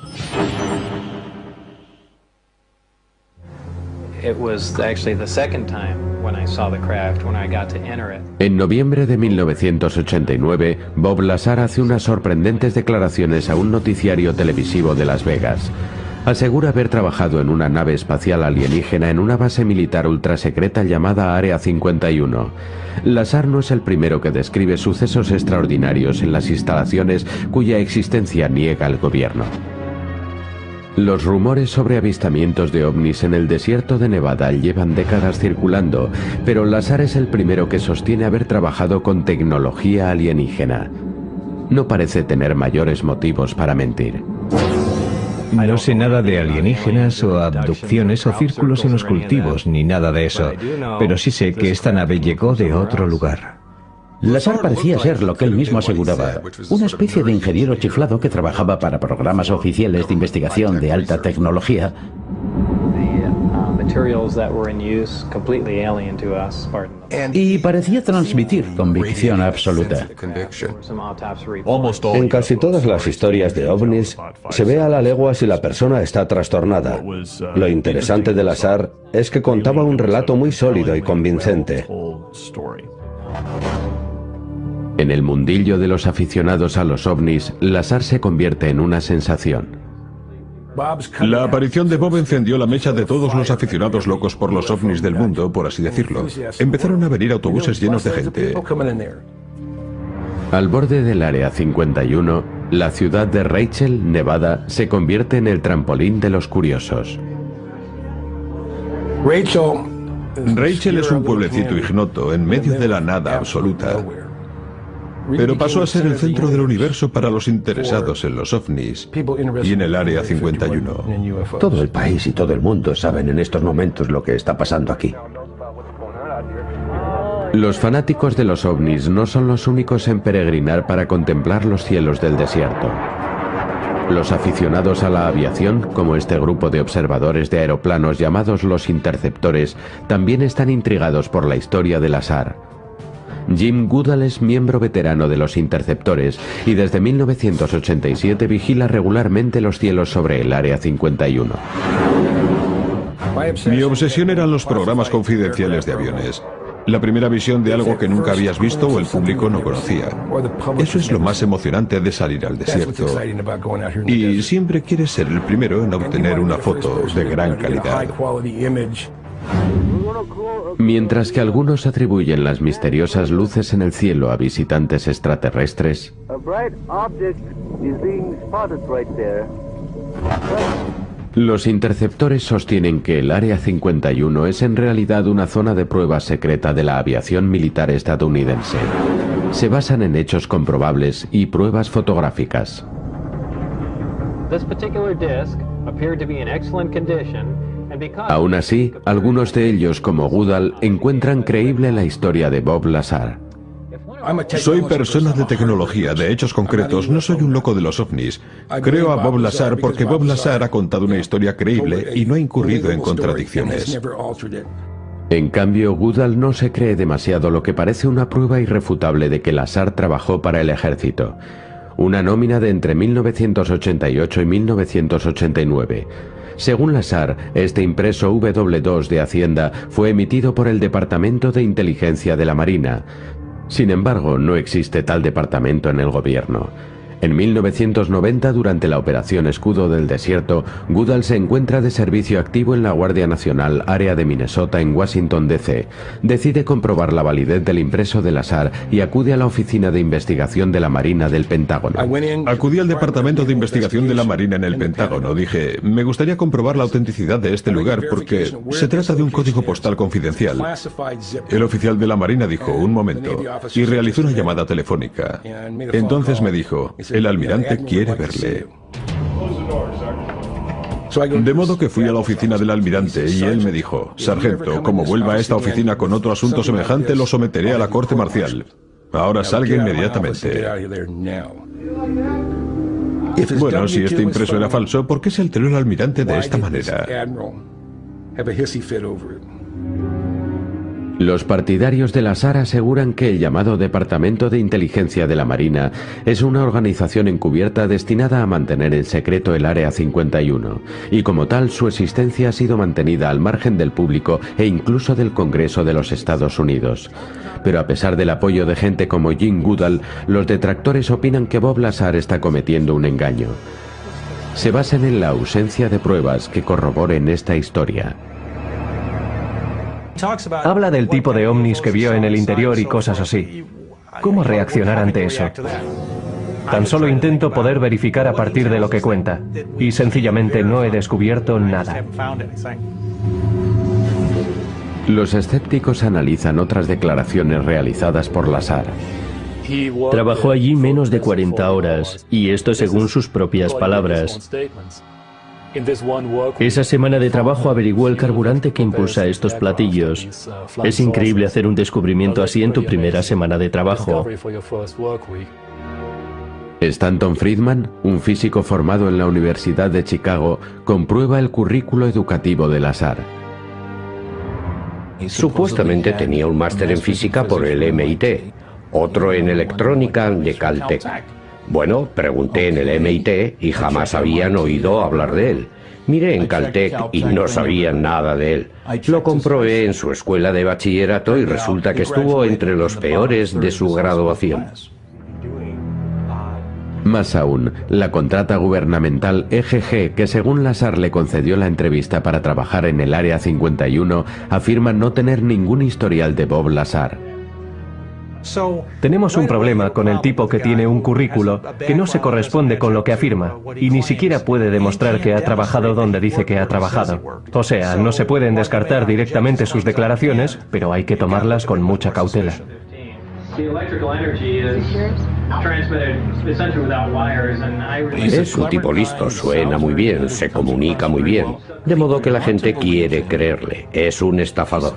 En noviembre de 1989, Bob Lazar hace unas sorprendentes declaraciones a un noticiario televisivo de Las Vegas asegura haber trabajado en una nave espacial alienígena en una base militar ultrasecreta llamada Área 51. Lazar no es el primero que describe sucesos extraordinarios en las instalaciones cuya existencia niega el gobierno. Los rumores sobre avistamientos de ovnis en el desierto de Nevada llevan décadas circulando, pero Lazar es el primero que sostiene haber trabajado con tecnología alienígena. No parece tener mayores motivos para mentir. No sé nada de alienígenas o abducciones o círculos en los cultivos, ni nada de eso, pero sí sé que esta nave llegó de otro lugar. Lazar parecía ser lo que él mismo aseguraba, una especie de ingeniero chiflado que trabajaba para programas oficiales de investigación de alta tecnología y parecía transmitir convicción absoluta. En casi todas las historias de ovnis se ve a la legua si la persona está trastornada. Lo interesante de Lazar es que contaba un relato muy sólido y convincente. En el mundillo de los aficionados a los ovnis, Lazar se convierte en una sensación. La aparición de Bob encendió la mecha de todos los aficionados locos por los ovnis del mundo, por así decirlo. Empezaron a venir autobuses llenos de gente. Al borde del Área 51, la ciudad de Rachel, Nevada, se convierte en el trampolín de los curiosos. Rachel es un pueblecito ignoto en medio de la nada absoluta pero pasó a ser el centro del universo para los interesados en los ovnis y en el Área 51. Todo el país y todo el mundo saben en estos momentos lo que está pasando aquí. Los fanáticos de los ovnis no son los únicos en peregrinar para contemplar los cielos del desierto. Los aficionados a la aviación, como este grupo de observadores de aeroplanos llamados los interceptores, también están intrigados por la historia del azar. Jim Goodall es miembro veterano de los Interceptores y desde 1987 vigila regularmente los cielos sobre el Área 51. Mi obsesión eran los programas confidenciales de aviones. La primera visión de algo que nunca habías visto o el público no conocía. Eso es lo más emocionante de salir al desierto. Y siempre quieres ser el primero en obtener una foto de gran calidad. Mientras que algunos atribuyen las misteriosas luces en el cielo a visitantes extraterrestres, los interceptores sostienen que el Área 51 es en realidad una zona de prueba secreta de la aviación militar estadounidense. Se basan en hechos comprobables y pruebas fotográficas. Aún así, algunos de ellos, como Goodall, encuentran creíble la historia de Bob Lazar. Soy persona de tecnología, de hechos concretos, no soy un loco de los ovnis. Creo a Bob Lazar porque Bob Lazar ha contado una historia creíble y no ha incurrido en contradicciones. En cambio, Goodall no se cree demasiado lo que parece una prueba irrefutable de que Lazar trabajó para el ejército. Una nómina de entre 1988 y 1989. Según la SAR, este impreso W2 de Hacienda fue emitido por el Departamento de Inteligencia de la Marina. Sin embargo, no existe tal departamento en el gobierno. En 1990, durante la Operación Escudo del Desierto, Goodall se encuentra de servicio activo en la Guardia Nacional Área de Minnesota en Washington, D.C. Decide comprobar la validez del impreso del azar y acude a la Oficina de Investigación de la Marina del Pentágono. Acudí al Departamento de Investigación de la Marina en el Pentágono. Dije, me gustaría comprobar la autenticidad de este lugar porque se trata de un código postal confidencial. El oficial de la Marina dijo, un momento, y realizó una llamada telefónica. Entonces me dijo, el almirante quiere verle. De modo que fui a la oficina del almirante y él me dijo, Sargento, como vuelva a esta oficina con otro asunto semejante, lo someteré a la corte marcial. Ahora salga inmediatamente. Bueno, si este impreso era falso, ¿por qué se alteró el almirante de esta manera? Los partidarios de la SAR aseguran que el llamado Departamento de Inteligencia de la Marina es una organización encubierta destinada a mantener en secreto el Área 51, y como tal su existencia ha sido mantenida al margen del público e incluso del Congreso de los Estados Unidos. Pero a pesar del apoyo de gente como Jim Goodall, los detractores opinan que Bob Lazar está cometiendo un engaño. Se basan en la ausencia de pruebas que corroboren esta historia. Habla del tipo de ovnis que vio en el interior y cosas así. ¿Cómo reaccionar ante eso? Tan solo intento poder verificar a partir de lo que cuenta. Y sencillamente no he descubierto nada. Los escépticos analizan otras declaraciones realizadas por Lazar. Trabajó allí menos de 40 horas, y esto según sus propias palabras. Esa semana de trabajo averiguó el carburante que impulsa estos platillos. Es increíble hacer un descubrimiento así en tu primera semana de trabajo. Stanton Friedman, un físico formado en la Universidad de Chicago, comprueba el currículo educativo del azar. Supuestamente tenía un máster en física por el MIT, otro en electrónica de Caltech. Bueno, pregunté en el MIT y jamás habían oído hablar de él. Miré en Caltech y no sabían nada de él. Lo comprobé en su escuela de bachillerato y resulta que estuvo entre los peores de su graduación. Más aún, la contrata gubernamental EGG, que según Lazar le concedió la entrevista para trabajar en el Área 51, afirma no tener ningún historial de Bob Lazar. Tenemos un problema con el tipo que tiene un currículo que no se corresponde con lo que afirma y ni siquiera puede demostrar que ha trabajado donde dice que ha trabajado. O sea, no se pueden descartar directamente sus declaraciones, pero hay que tomarlas con mucha cautela. Es un tipo listo, suena muy bien, se comunica muy bien, de modo que la gente quiere creerle. Es un estafador.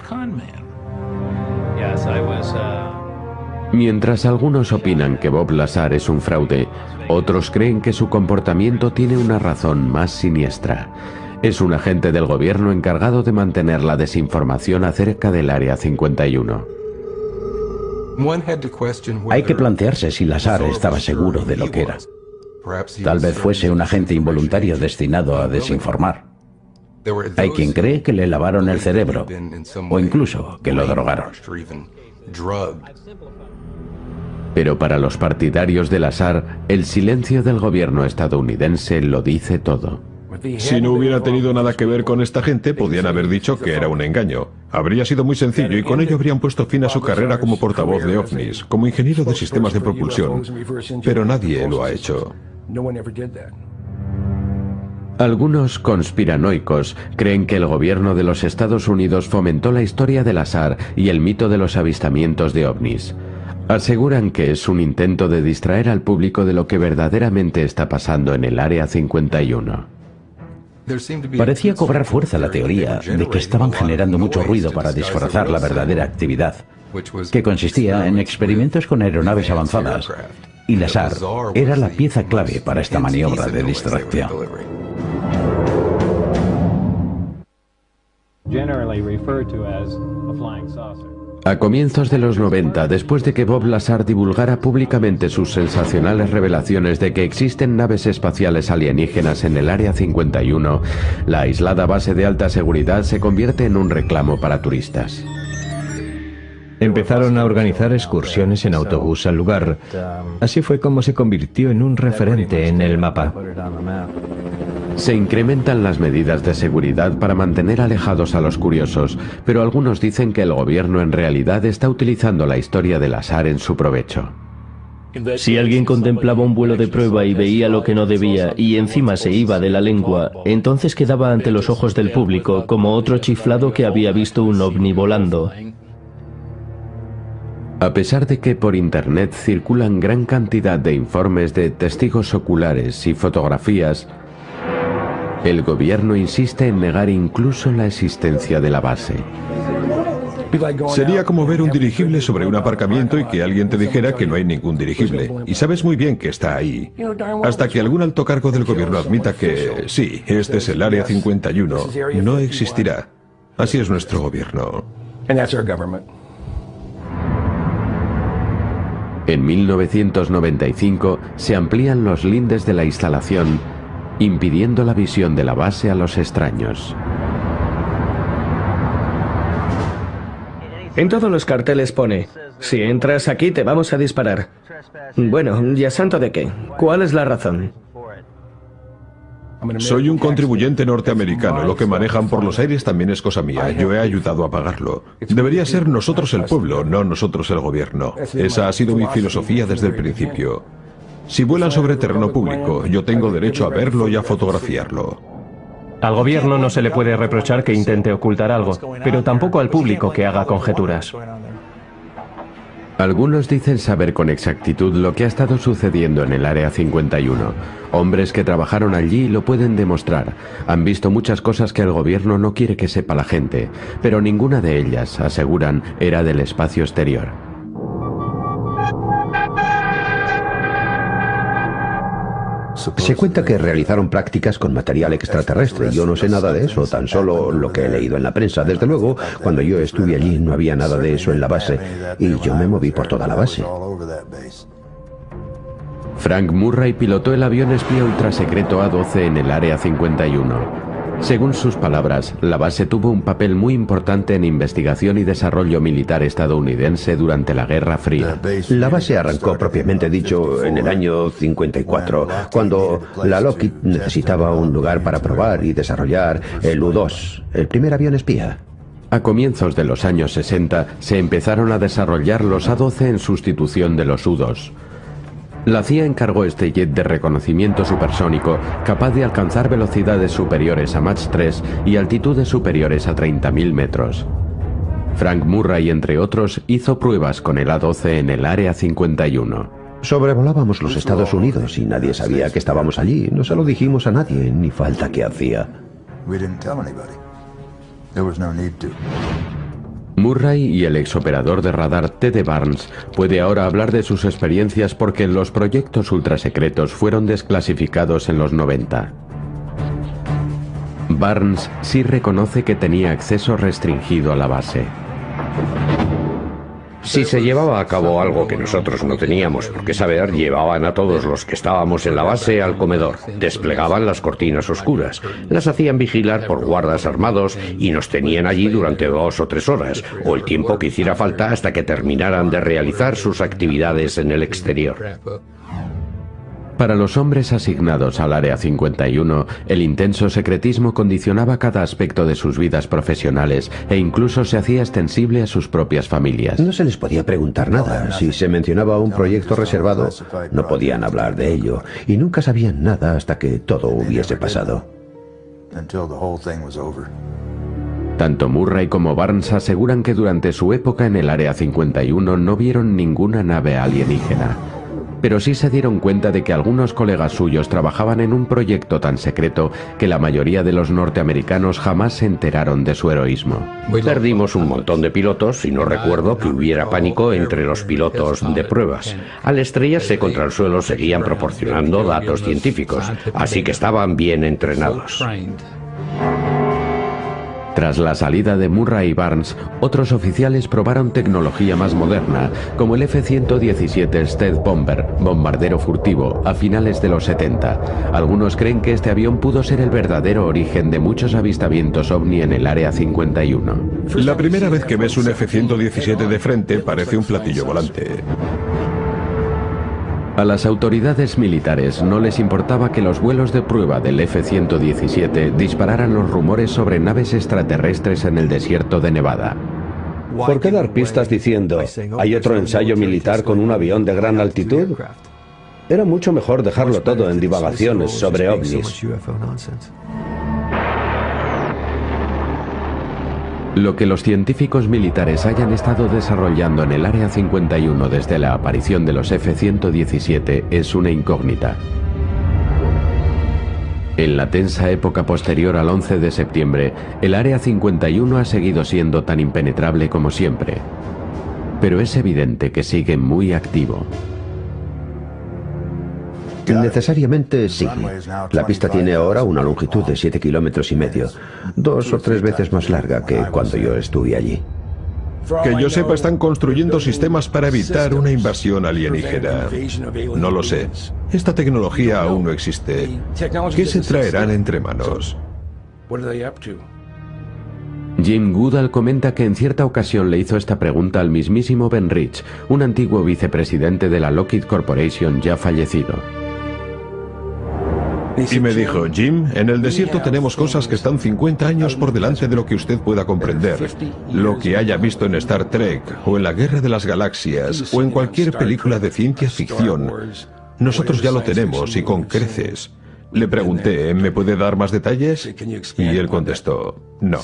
Mientras algunos opinan que Bob Lazar es un fraude, otros creen que su comportamiento tiene una razón más siniestra. Es un agente del gobierno encargado de mantener la desinformación acerca del Área 51. Hay que plantearse si Lazar estaba seguro de lo que era. Tal vez fuese un agente involuntario destinado a desinformar. Hay quien cree que le lavaron el cerebro o incluso que lo drogaron. Pero para los partidarios de Lazar, el silencio del gobierno estadounidense lo dice todo. Si no hubiera tenido nada que ver con esta gente, podían haber dicho que era un engaño. Habría sido muy sencillo y con ello habrían puesto fin a su carrera como portavoz de ovnis, como ingeniero de sistemas de propulsión. Pero nadie lo ha hecho. Algunos conspiranoicos creen que el gobierno de los Estados Unidos fomentó la historia del azar y el mito de los avistamientos de ovnis. Aseguran que es un intento de distraer al público de lo que verdaderamente está pasando en el Área 51. Parecía cobrar fuerza la teoría de que estaban generando mucho ruido para disfrazar la verdadera actividad, que consistía en experimentos con aeronaves avanzadas, y Lazar era la pieza clave para esta maniobra de distracción. A comienzos de los 90, después de que Bob Lazar divulgara públicamente sus sensacionales revelaciones de que existen naves espaciales alienígenas en el Área 51, la aislada base de alta seguridad se convierte en un reclamo para turistas. Empezaron a organizar excursiones en autobús al lugar. Así fue como se convirtió en un referente en el mapa. Se incrementan las medidas de seguridad para mantener alejados a los curiosos, pero algunos dicen que el gobierno en realidad está utilizando la historia del azar en su provecho. Si alguien contemplaba un vuelo de prueba y veía lo que no debía y encima se iba de la lengua, entonces quedaba ante los ojos del público como otro chiflado que había visto un ovni volando. A pesar de que por Internet circulan gran cantidad de informes de testigos oculares y fotografías, el gobierno insiste en negar incluso la existencia de la base. Sería como ver un dirigible sobre un aparcamiento y que alguien te dijera que no hay ningún dirigible. Y sabes muy bien que está ahí. Hasta que algún alto cargo del gobierno admita que, sí, este es el Área 51, no existirá. Así es nuestro gobierno. En 1995 se amplían los lindes de la instalación impidiendo la visión de la base a los extraños. En todos los carteles pone, si entras aquí te vamos a disparar. Bueno, ¿ya santo de qué? ¿Cuál es la razón? Soy un contribuyente norteamericano. Lo que manejan por los aires también es cosa mía. Yo he ayudado a pagarlo. Debería ser nosotros el pueblo, no nosotros el gobierno. Esa ha sido mi filosofía desde el principio. Si vuelan sobre terreno público, yo tengo derecho a verlo y a fotografiarlo. Al gobierno no se le puede reprochar que intente ocultar algo, pero tampoco al público que haga conjeturas. Algunos dicen saber con exactitud lo que ha estado sucediendo en el Área 51. Hombres que trabajaron allí lo pueden demostrar. Han visto muchas cosas que el gobierno no quiere que sepa la gente, pero ninguna de ellas, aseguran, era del espacio exterior. Se cuenta que realizaron prácticas con material extraterrestre. Yo no sé nada de eso, tan solo lo que he leído en la prensa. Desde luego, cuando yo estuve allí no había nada de eso en la base y yo me moví por toda la base. Frank Murray pilotó el avión espía ultrasecreto A-12 en el Área 51. Según sus palabras, la base tuvo un papel muy importante en investigación y desarrollo militar estadounidense durante la Guerra Fría. La base arrancó propiamente dicho en el año 54, cuando la Lockheed necesitaba un lugar para probar y desarrollar el U-2, el primer avión espía. A comienzos de los años 60 se empezaron a desarrollar los A-12 en sustitución de los U-2. La CIA encargó este jet de reconocimiento supersónico capaz de alcanzar velocidades superiores a Mach 3 y altitudes superiores a 30.000 metros. Frank Murray, entre otros, hizo pruebas con el A-12 en el Área 51. Sobrevolábamos los Estados Unidos y nadie sabía que estábamos allí. No se lo dijimos a nadie, ni falta que hacía. Murray y el exoperador de radar Ted Barnes puede ahora hablar de sus experiencias porque los proyectos ultrasecretos fueron desclasificados en los 90. Barnes sí reconoce que tenía acceso restringido a la base. Si se llevaba a cabo algo que nosotros no teníamos por qué saber, llevaban a todos los que estábamos en la base al comedor, desplegaban las cortinas oscuras, las hacían vigilar por guardas armados y nos tenían allí durante dos o tres horas, o el tiempo que hiciera falta hasta que terminaran de realizar sus actividades en el exterior. Para los hombres asignados al Área 51, el intenso secretismo condicionaba cada aspecto de sus vidas profesionales e incluso se hacía extensible a sus propias familias. No se les podía preguntar nada. Si se mencionaba un proyecto reservado, no podían hablar de ello y nunca sabían nada hasta que todo hubiese pasado. Tanto Murray como Barnes aseguran que durante su época en el Área 51 no vieron ninguna nave alienígena pero sí se dieron cuenta de que algunos colegas suyos trabajaban en un proyecto tan secreto que la mayoría de los norteamericanos jamás se enteraron de su heroísmo. Perdimos un montón de pilotos y no recuerdo que hubiera pánico entre los pilotos de pruebas. Al estrellarse contra el suelo seguían proporcionando datos científicos, así que estaban bien entrenados. Tras la salida de Murray y Barnes, otros oficiales probaron tecnología más moderna, como el F-117 Stealth Bomber, bombardero furtivo, a finales de los 70. Algunos creen que este avión pudo ser el verdadero origen de muchos avistamientos ovni en el Área 51. La primera vez que ves un F-117 de frente parece un platillo volante. A las autoridades militares no les importaba que los vuelos de prueba del F-117 dispararan los rumores sobre naves extraterrestres en el desierto de Nevada. ¿Por qué dar pistas diciendo, hay otro ensayo militar con un avión de gran altitud? Era mucho mejor dejarlo todo en divagaciones sobre ovnis. Lo que los científicos militares hayan estado desarrollando en el Área 51 desde la aparición de los F-117 es una incógnita. En la tensa época posterior al 11 de septiembre, el Área 51 ha seguido siendo tan impenetrable como siempre. Pero es evidente que sigue muy activo. Necesariamente sí. La pista tiene ahora una longitud de 7 kilómetros y medio, dos o tres veces más larga que cuando yo estuve allí. Que yo sepa, están construyendo sistemas para evitar una invasión alienígena. No lo sé. Esta tecnología aún no existe. ¿Qué se traerán entre manos? Jim Goodall comenta que en cierta ocasión le hizo esta pregunta al mismísimo Ben Rich, un antiguo vicepresidente de la Lockheed Corporation ya fallecido. Y me dijo, Jim, en el desierto tenemos cosas que están 50 años por delante de lo que usted pueda comprender. Lo que haya visto en Star Trek, o en la Guerra de las Galaxias, o en cualquier película de ciencia ficción. Nosotros ya lo tenemos y con creces. Le pregunté, ¿me puede dar más detalles? Y él contestó, no.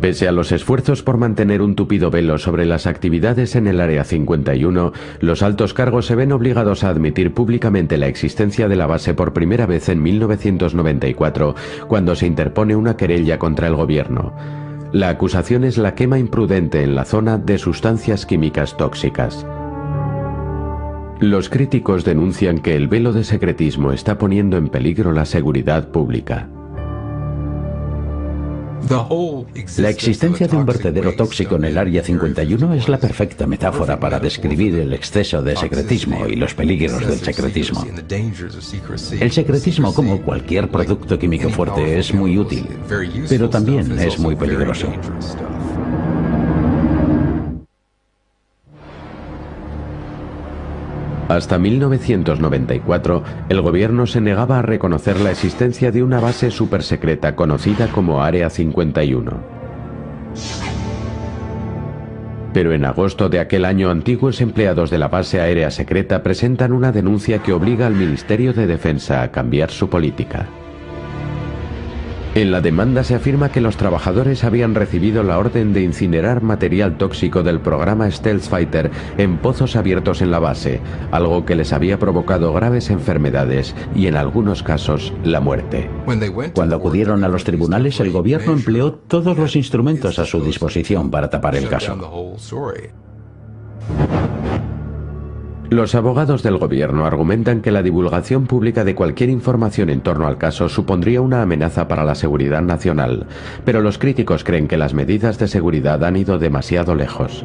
Pese a los esfuerzos por mantener un tupido velo sobre las actividades en el Área 51, los altos cargos se ven obligados a admitir públicamente la existencia de la base por primera vez en 1994, cuando se interpone una querella contra el gobierno. La acusación es la quema imprudente en la zona de sustancias químicas tóxicas. Los críticos denuncian que el velo de secretismo está poniendo en peligro la seguridad pública. La existencia de un vertedero tóxico en el Área 51 es la perfecta metáfora para describir el exceso de secretismo y los peligros del secretismo. El secretismo, como cualquier producto químico fuerte, es muy útil, pero también es muy peligroso. Hasta 1994, el gobierno se negaba a reconocer la existencia de una base supersecreta conocida como Área 51. Pero en agosto de aquel año, antiguos empleados de la base aérea secreta presentan una denuncia que obliga al Ministerio de Defensa a cambiar su política. En la demanda se afirma que los trabajadores habían recibido la orden de incinerar material tóxico del programa Stealth Fighter en pozos abiertos en la base, algo que les había provocado graves enfermedades y en algunos casos la muerte. Cuando acudieron a los tribunales, el gobierno empleó todos los instrumentos a su disposición para tapar el caso. Los abogados del gobierno argumentan que la divulgación pública de cualquier información en torno al caso supondría una amenaza para la seguridad nacional, pero los críticos creen que las medidas de seguridad han ido demasiado lejos.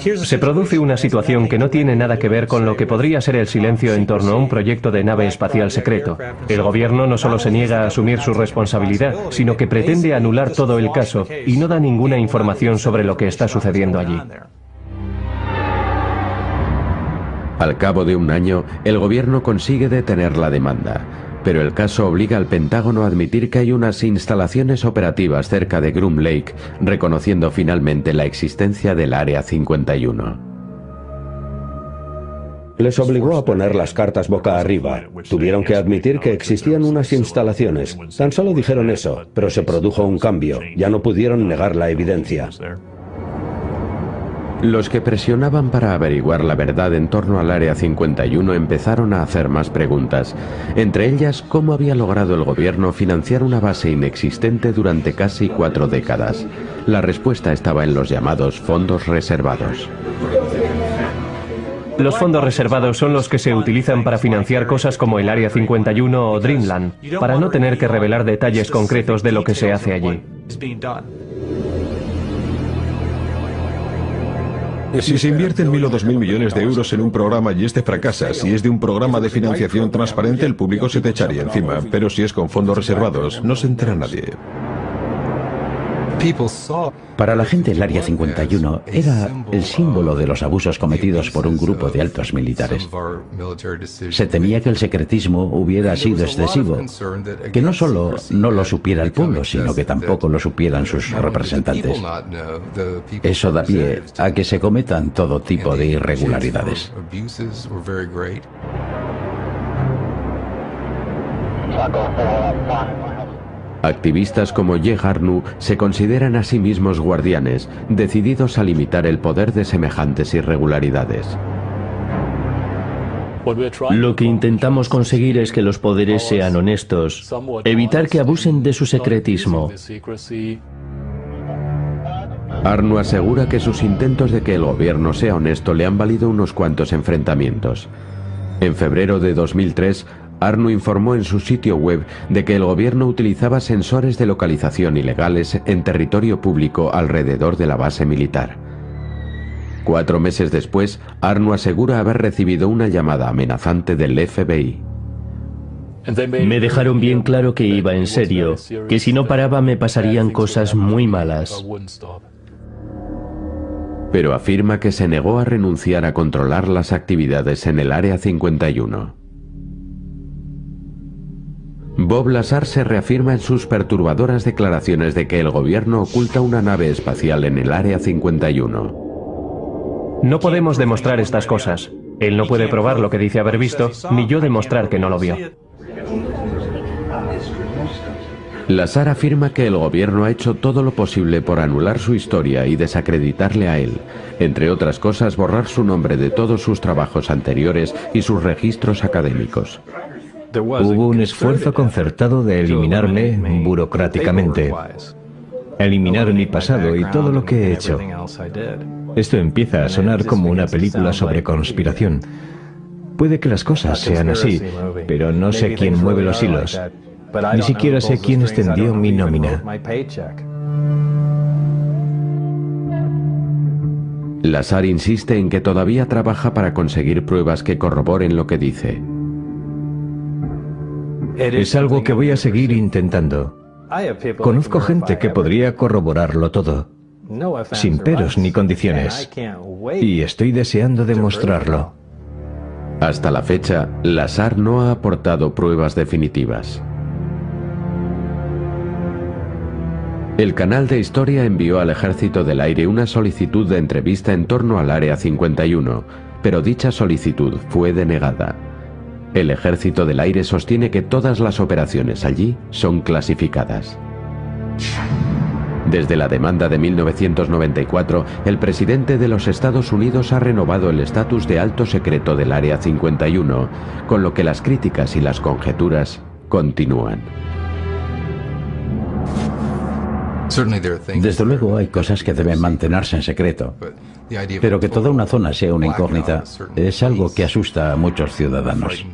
Se produce una situación que no tiene nada que ver con lo que podría ser el silencio en torno a un proyecto de nave espacial secreto. El gobierno no solo se niega a asumir su responsabilidad, sino que pretende anular todo el caso y no da ninguna información sobre lo que está sucediendo allí. Al cabo de un año, el gobierno consigue detener la demanda, pero el caso obliga al Pentágono a admitir que hay unas instalaciones operativas cerca de Groom Lake, reconociendo finalmente la existencia del Área 51. Les obligó a poner las cartas boca arriba. Tuvieron que admitir que existían unas instalaciones. Tan solo dijeron eso, pero se produjo un cambio. Ya no pudieron negar la evidencia. Los que presionaban para averiguar la verdad en torno al Área 51 empezaron a hacer más preguntas, entre ellas cómo había logrado el gobierno financiar una base inexistente durante casi cuatro décadas. La respuesta estaba en los llamados fondos reservados. Los fondos reservados son los que se utilizan para financiar cosas como el Área 51 o Dreamland, para no tener que revelar detalles concretos de lo que se hace allí. Si se invierten mil o dos mil millones de euros en un programa y este fracasa, si es de un programa de financiación transparente, el público se te echaría encima. Pero si es con fondos reservados, no se entera nadie. Para la gente el Área 51 era el símbolo de los abusos cometidos por un grupo de altos militares. Se temía que el secretismo hubiera sido excesivo, que no solo no lo supiera el pueblo, sino que tampoco lo supieran sus representantes. Eso da pie a que se cometan todo tipo de irregularidades. Activistas como Ye Harnu se consideran a sí mismos guardianes, decididos a limitar el poder de semejantes irregularidades. Lo que intentamos conseguir es que los poderes sean honestos, evitar que abusen de su secretismo. Arnu asegura que sus intentos de que el gobierno sea honesto le han valido unos cuantos enfrentamientos. En febrero de 2003, Arnu informó en su sitio web de que el gobierno utilizaba sensores de localización ilegales en territorio público alrededor de la base militar. Cuatro meses después, Arnu asegura haber recibido una llamada amenazante del FBI. Me dejaron bien claro que iba en serio, que si no paraba me pasarían cosas muy malas. Pero afirma que se negó a renunciar a controlar las actividades en el Área 51. Bob Lazar se reafirma en sus perturbadoras declaraciones de que el gobierno oculta una nave espacial en el Área 51. No podemos demostrar estas cosas. Él no puede probar lo que dice haber visto, ni yo demostrar que no lo vio. Lazar afirma que el gobierno ha hecho todo lo posible por anular su historia y desacreditarle a él, entre otras cosas borrar su nombre de todos sus trabajos anteriores y sus registros académicos. Hubo un esfuerzo concertado de eliminarme burocráticamente, eliminar mi pasado y todo lo que he hecho. Esto empieza a sonar como una película sobre conspiración. Puede que las cosas sean así, pero no sé quién mueve los hilos. Ni siquiera sé quién extendió mi nómina. Lazar insiste en que todavía trabaja para conseguir pruebas que corroboren lo que dice. Es algo que voy a seguir intentando. Conozco gente que podría corroborarlo todo, sin peros ni condiciones, y estoy deseando demostrarlo. Hasta la fecha, Lazar no ha aportado pruebas definitivas. El canal de historia envió al Ejército del Aire una solicitud de entrevista en torno al Área 51, pero dicha solicitud fue denegada. El Ejército del Aire sostiene que todas las operaciones allí son clasificadas. Desde la demanda de 1994, el presidente de los Estados Unidos ha renovado el estatus de alto secreto del Área 51, con lo que las críticas y las conjeturas continúan. Desde luego hay cosas que deben mantenerse en secreto, pero que toda una zona sea una incógnita es algo que asusta a muchos ciudadanos.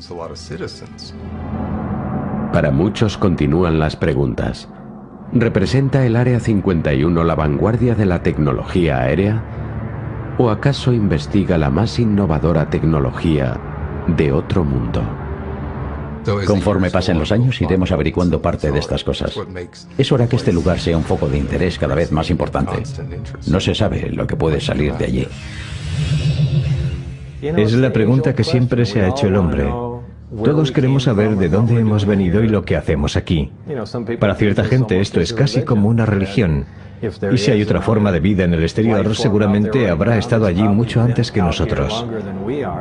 Para muchos continúan las preguntas. ¿Representa el Área 51 la vanguardia de la tecnología aérea? ¿O acaso investiga la más innovadora tecnología de otro mundo? Conforme pasen los años iremos averiguando parte de estas cosas. Es hora que este lugar sea un foco de interés cada vez más importante. No se sabe lo que puede salir de allí. Es la pregunta que siempre se ha hecho el hombre. Todos queremos saber de dónde hemos venido y lo que hacemos aquí. Para cierta gente esto es casi como una religión. Y si hay otra forma de vida en el exterior, seguramente habrá estado allí mucho antes que nosotros.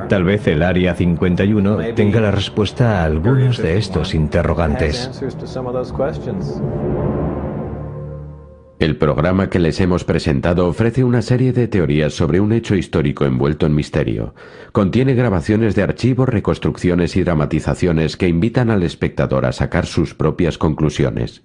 Tal vez el Área 51 tenga la respuesta a algunos de estos interrogantes. El programa que les hemos presentado ofrece una serie de teorías sobre un hecho histórico envuelto en misterio. Contiene grabaciones de archivos, reconstrucciones y dramatizaciones que invitan al espectador a sacar sus propias conclusiones.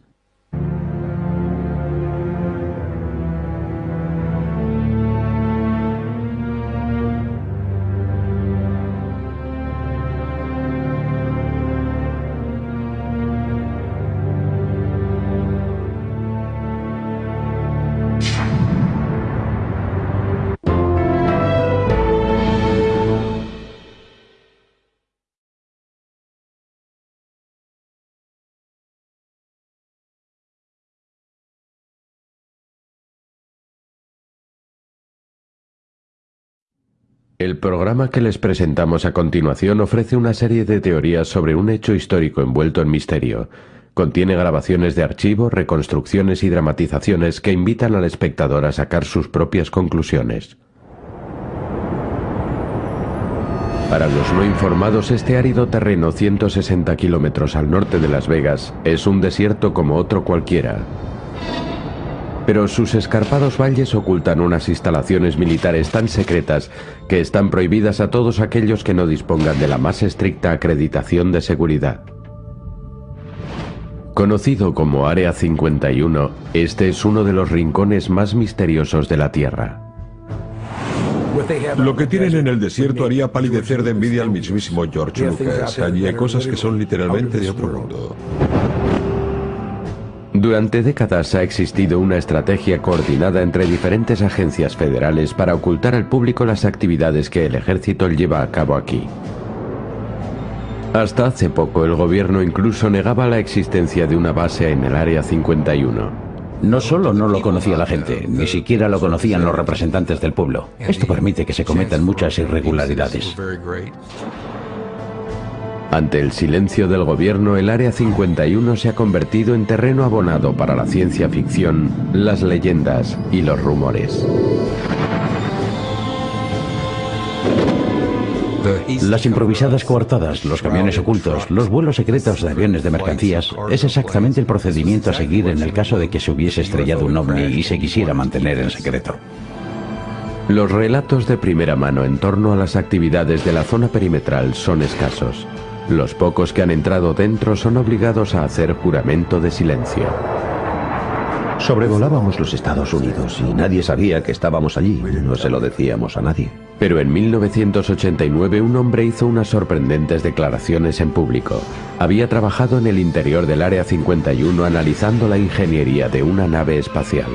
El programa que les presentamos a continuación ofrece una serie de teorías sobre un hecho histórico envuelto en misterio. Contiene grabaciones de archivo, reconstrucciones y dramatizaciones que invitan al espectador a sacar sus propias conclusiones. Para los no informados, este árido terreno 160 kilómetros al norte de Las Vegas es un desierto como otro cualquiera pero sus escarpados valles ocultan unas instalaciones militares tan secretas que están prohibidas a todos aquellos que no dispongan de la más estricta acreditación de seguridad. Conocido como Área 51, este es uno de los rincones más misteriosos de la Tierra. Lo que tienen en el desierto haría palidecer de envidia al mismísimo George Lucas. Allí hay cosas que son literalmente de otro mundo. Durante décadas ha existido una estrategia coordinada entre diferentes agencias federales para ocultar al público las actividades que el ejército lleva a cabo aquí. Hasta hace poco el gobierno incluso negaba la existencia de una base en el Área 51. No solo no lo conocía la gente, ni siquiera lo conocían los representantes del pueblo. Esto permite que se cometan muchas irregularidades. Ante el silencio del gobierno, el Área 51 se ha convertido en terreno abonado para la ciencia ficción, las leyendas y los rumores. Las improvisadas coartadas, los camiones ocultos, los vuelos secretos de aviones de mercancías, es exactamente el procedimiento a seguir en el caso de que se hubiese estrellado un ovni y se quisiera mantener en secreto. Los relatos de primera mano en torno a las actividades de la zona perimetral son escasos. Los pocos que han entrado dentro son obligados a hacer juramento de silencio. Sobrevolábamos los Estados Unidos y nadie sabía que estábamos allí. No se lo decíamos a nadie. Pero en 1989 un hombre hizo unas sorprendentes declaraciones en público. Había trabajado en el interior del Área 51 analizando la ingeniería de una nave espacial.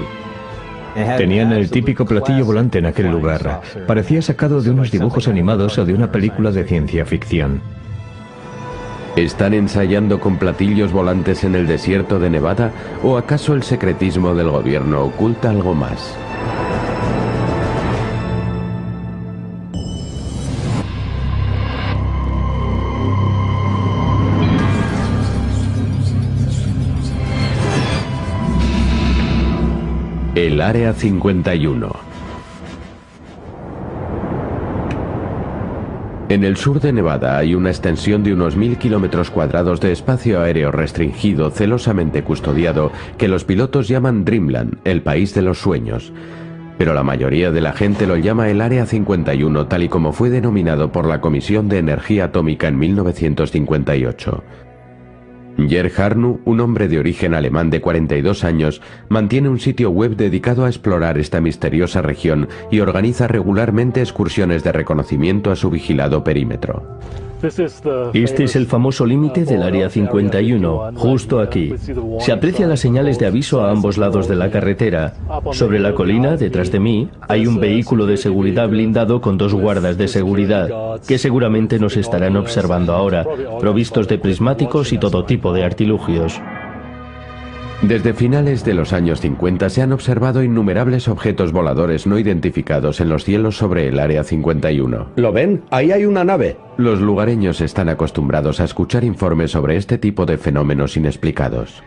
Tenían el típico platillo volante en aquel lugar. Parecía sacado de unos dibujos animados o de una película de ciencia ficción. ¿Están ensayando con platillos volantes en el desierto de Nevada o acaso el secretismo del gobierno oculta algo más? El Área 51 En el sur de Nevada hay una extensión de unos mil kilómetros cuadrados de espacio aéreo restringido celosamente custodiado que los pilotos llaman Dreamland, el país de los sueños. Pero la mayoría de la gente lo llama el Área 51 tal y como fue denominado por la Comisión de Energía Atómica en 1958. Jer Harnu, un hombre de origen alemán de 42 años, mantiene un sitio web dedicado a explorar esta misteriosa región y organiza regularmente excursiones de reconocimiento a su vigilado perímetro. Este es el famoso límite del Área 51, justo aquí. Se aprecian las señales de aviso a ambos lados de la carretera. Sobre la colina, detrás de mí, hay un vehículo de seguridad blindado con dos guardas de seguridad, que seguramente nos estarán observando ahora, provistos de prismáticos y todo tipo de artilugios. Desde finales de los años 50 se han observado innumerables objetos voladores no identificados en los cielos sobre el Área 51. ¿Lo ven? Ahí hay una nave. Los lugareños están acostumbrados a escuchar informes sobre este tipo de fenómenos inexplicados.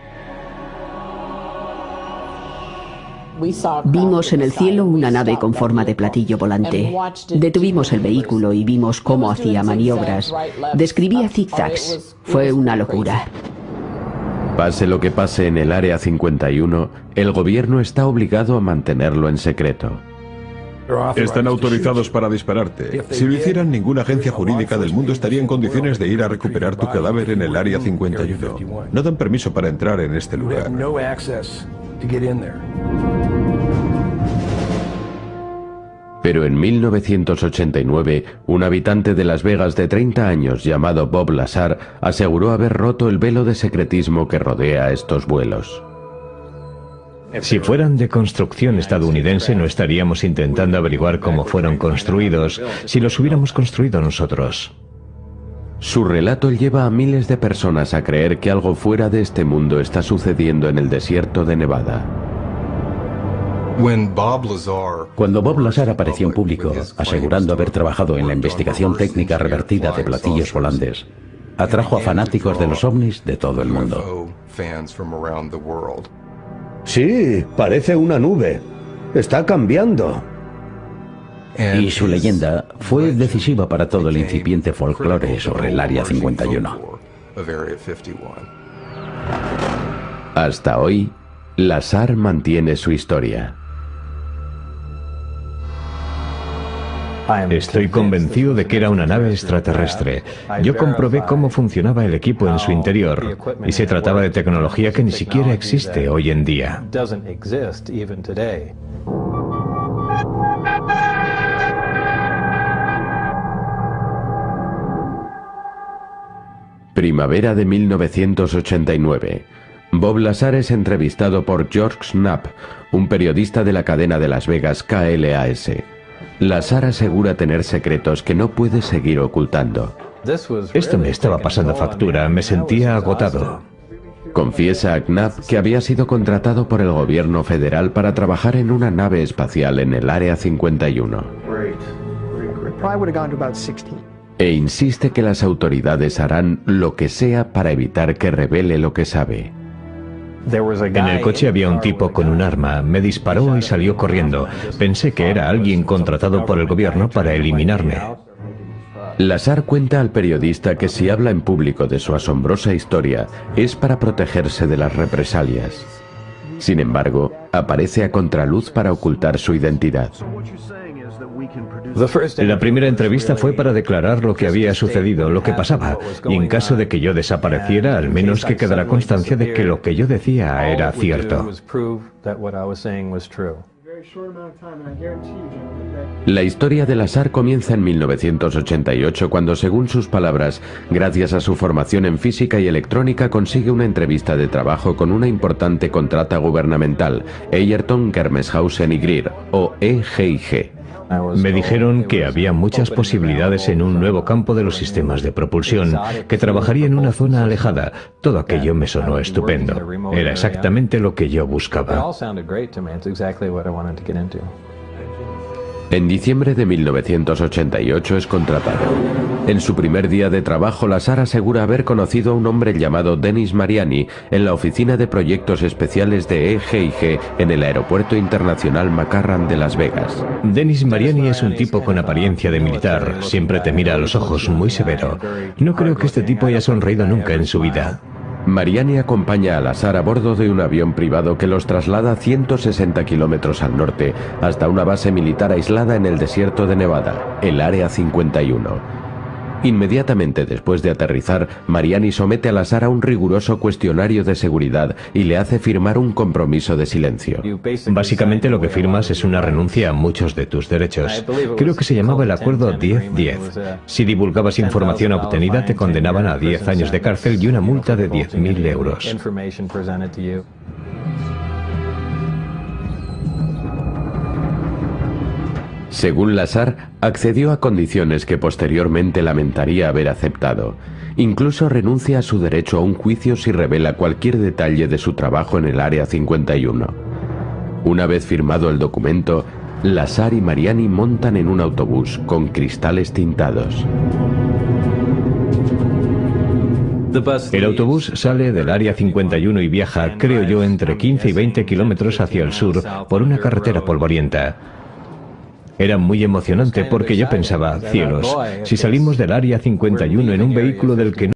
Vimos en el cielo una nave con forma de platillo volante. Detuvimos el vehículo y vimos cómo hacía maniobras. Describía zigzags. Fue una locura. Pase lo que pase en el Área 51, el gobierno está obligado a mantenerlo en secreto. Están autorizados para dispararte. Si lo hicieran, ninguna agencia jurídica del mundo estaría en condiciones de ir a recuperar tu cadáver en el Área 51. No dan permiso para entrar en este lugar. Pero en 1989, un habitante de Las Vegas de 30 años llamado Bob Lazar aseguró haber roto el velo de secretismo que rodea estos vuelos. Si fueran de construcción estadounidense no estaríamos intentando averiguar cómo fueron construidos si los hubiéramos construido nosotros. Su relato lleva a miles de personas a creer que algo fuera de este mundo está sucediendo en el desierto de Nevada. Cuando Bob Lazar apareció en público, asegurando haber trabajado en la investigación técnica revertida de platillos volantes, atrajo a fanáticos de los ovnis de todo el mundo. Sí, parece una nube. Está cambiando. Y su leyenda fue decisiva para todo el incipiente folclore sobre el Área 51. Hasta hoy, Lazar mantiene su historia. Estoy convencido de que era una nave extraterrestre. Yo comprobé cómo funcionaba el equipo en su interior y se trataba de tecnología que ni siquiera existe hoy en día. Primavera de 1989. Bob Lazar es entrevistado por George Knapp, un periodista de la cadena de Las Vegas KLAS. Lazar asegura tener secretos que no puede seguir ocultando. Esto me estaba pasando factura, me sentía agotado. Confiesa a Knapp que había sido contratado por el gobierno federal para trabajar en una nave espacial en el Área 51. E insiste que las autoridades harán lo que sea para evitar que revele lo que sabe. En el coche había un tipo con un arma, me disparó y salió corriendo. Pensé que era alguien contratado por el gobierno para eliminarme. Lazar cuenta al periodista que si habla en público de su asombrosa historia es para protegerse de las represalias. Sin embargo, aparece a contraluz para ocultar su identidad. La primera entrevista fue para declarar lo que había sucedido, lo que pasaba, y en caso de que yo desapareciera, al menos que quedara constancia de que lo que yo decía era cierto. La historia de Lazar comienza en 1988 cuando, según sus palabras, gracias a su formación en física y electrónica consigue una entrevista de trabajo con una importante contrata gubernamental, Eyerton Germeshausen y Greer, o EGIG. Me dijeron que había muchas posibilidades en un nuevo campo de los sistemas de propulsión, que trabajaría en una zona alejada. Todo aquello me sonó estupendo. Era exactamente lo que yo buscaba. En diciembre de 1988 es contratado. En su primer día de trabajo, Lazar asegura haber conocido a un hombre llamado Denis Mariani en la oficina de proyectos especiales de EGIG en el Aeropuerto Internacional McCarran de Las Vegas. Denis Mariani es un tipo con apariencia de militar, siempre te mira a los ojos muy severo. No creo que este tipo haya sonreído nunca en su vida. Mariani acompaña a Lazar a bordo de un avión privado que los traslada 160 kilómetros al norte hasta una base militar aislada en el desierto de Nevada, el Área 51. Inmediatamente después de aterrizar, Mariani somete a Lazar a un riguroso cuestionario de seguridad y le hace firmar un compromiso de silencio. Básicamente lo que firmas es una renuncia a muchos de tus derechos. Creo que se llamaba el acuerdo 10-10. Si divulgabas información obtenida te condenaban a 10 años de cárcel y una multa de 10.000 euros. Según Lazar, accedió a condiciones que posteriormente lamentaría haber aceptado. Incluso renuncia a su derecho a un juicio si revela cualquier detalle de su trabajo en el Área 51. Una vez firmado el documento, Lazar y Mariani montan en un autobús con cristales tintados. El autobús sale del área 51 y viaja, creo yo, entre 15 y 20 kilómetros hacia el sur por una carretera polvorienta. Era muy emocionante porque yo pensaba, cielos, si salimos del área 51 en un vehículo del que no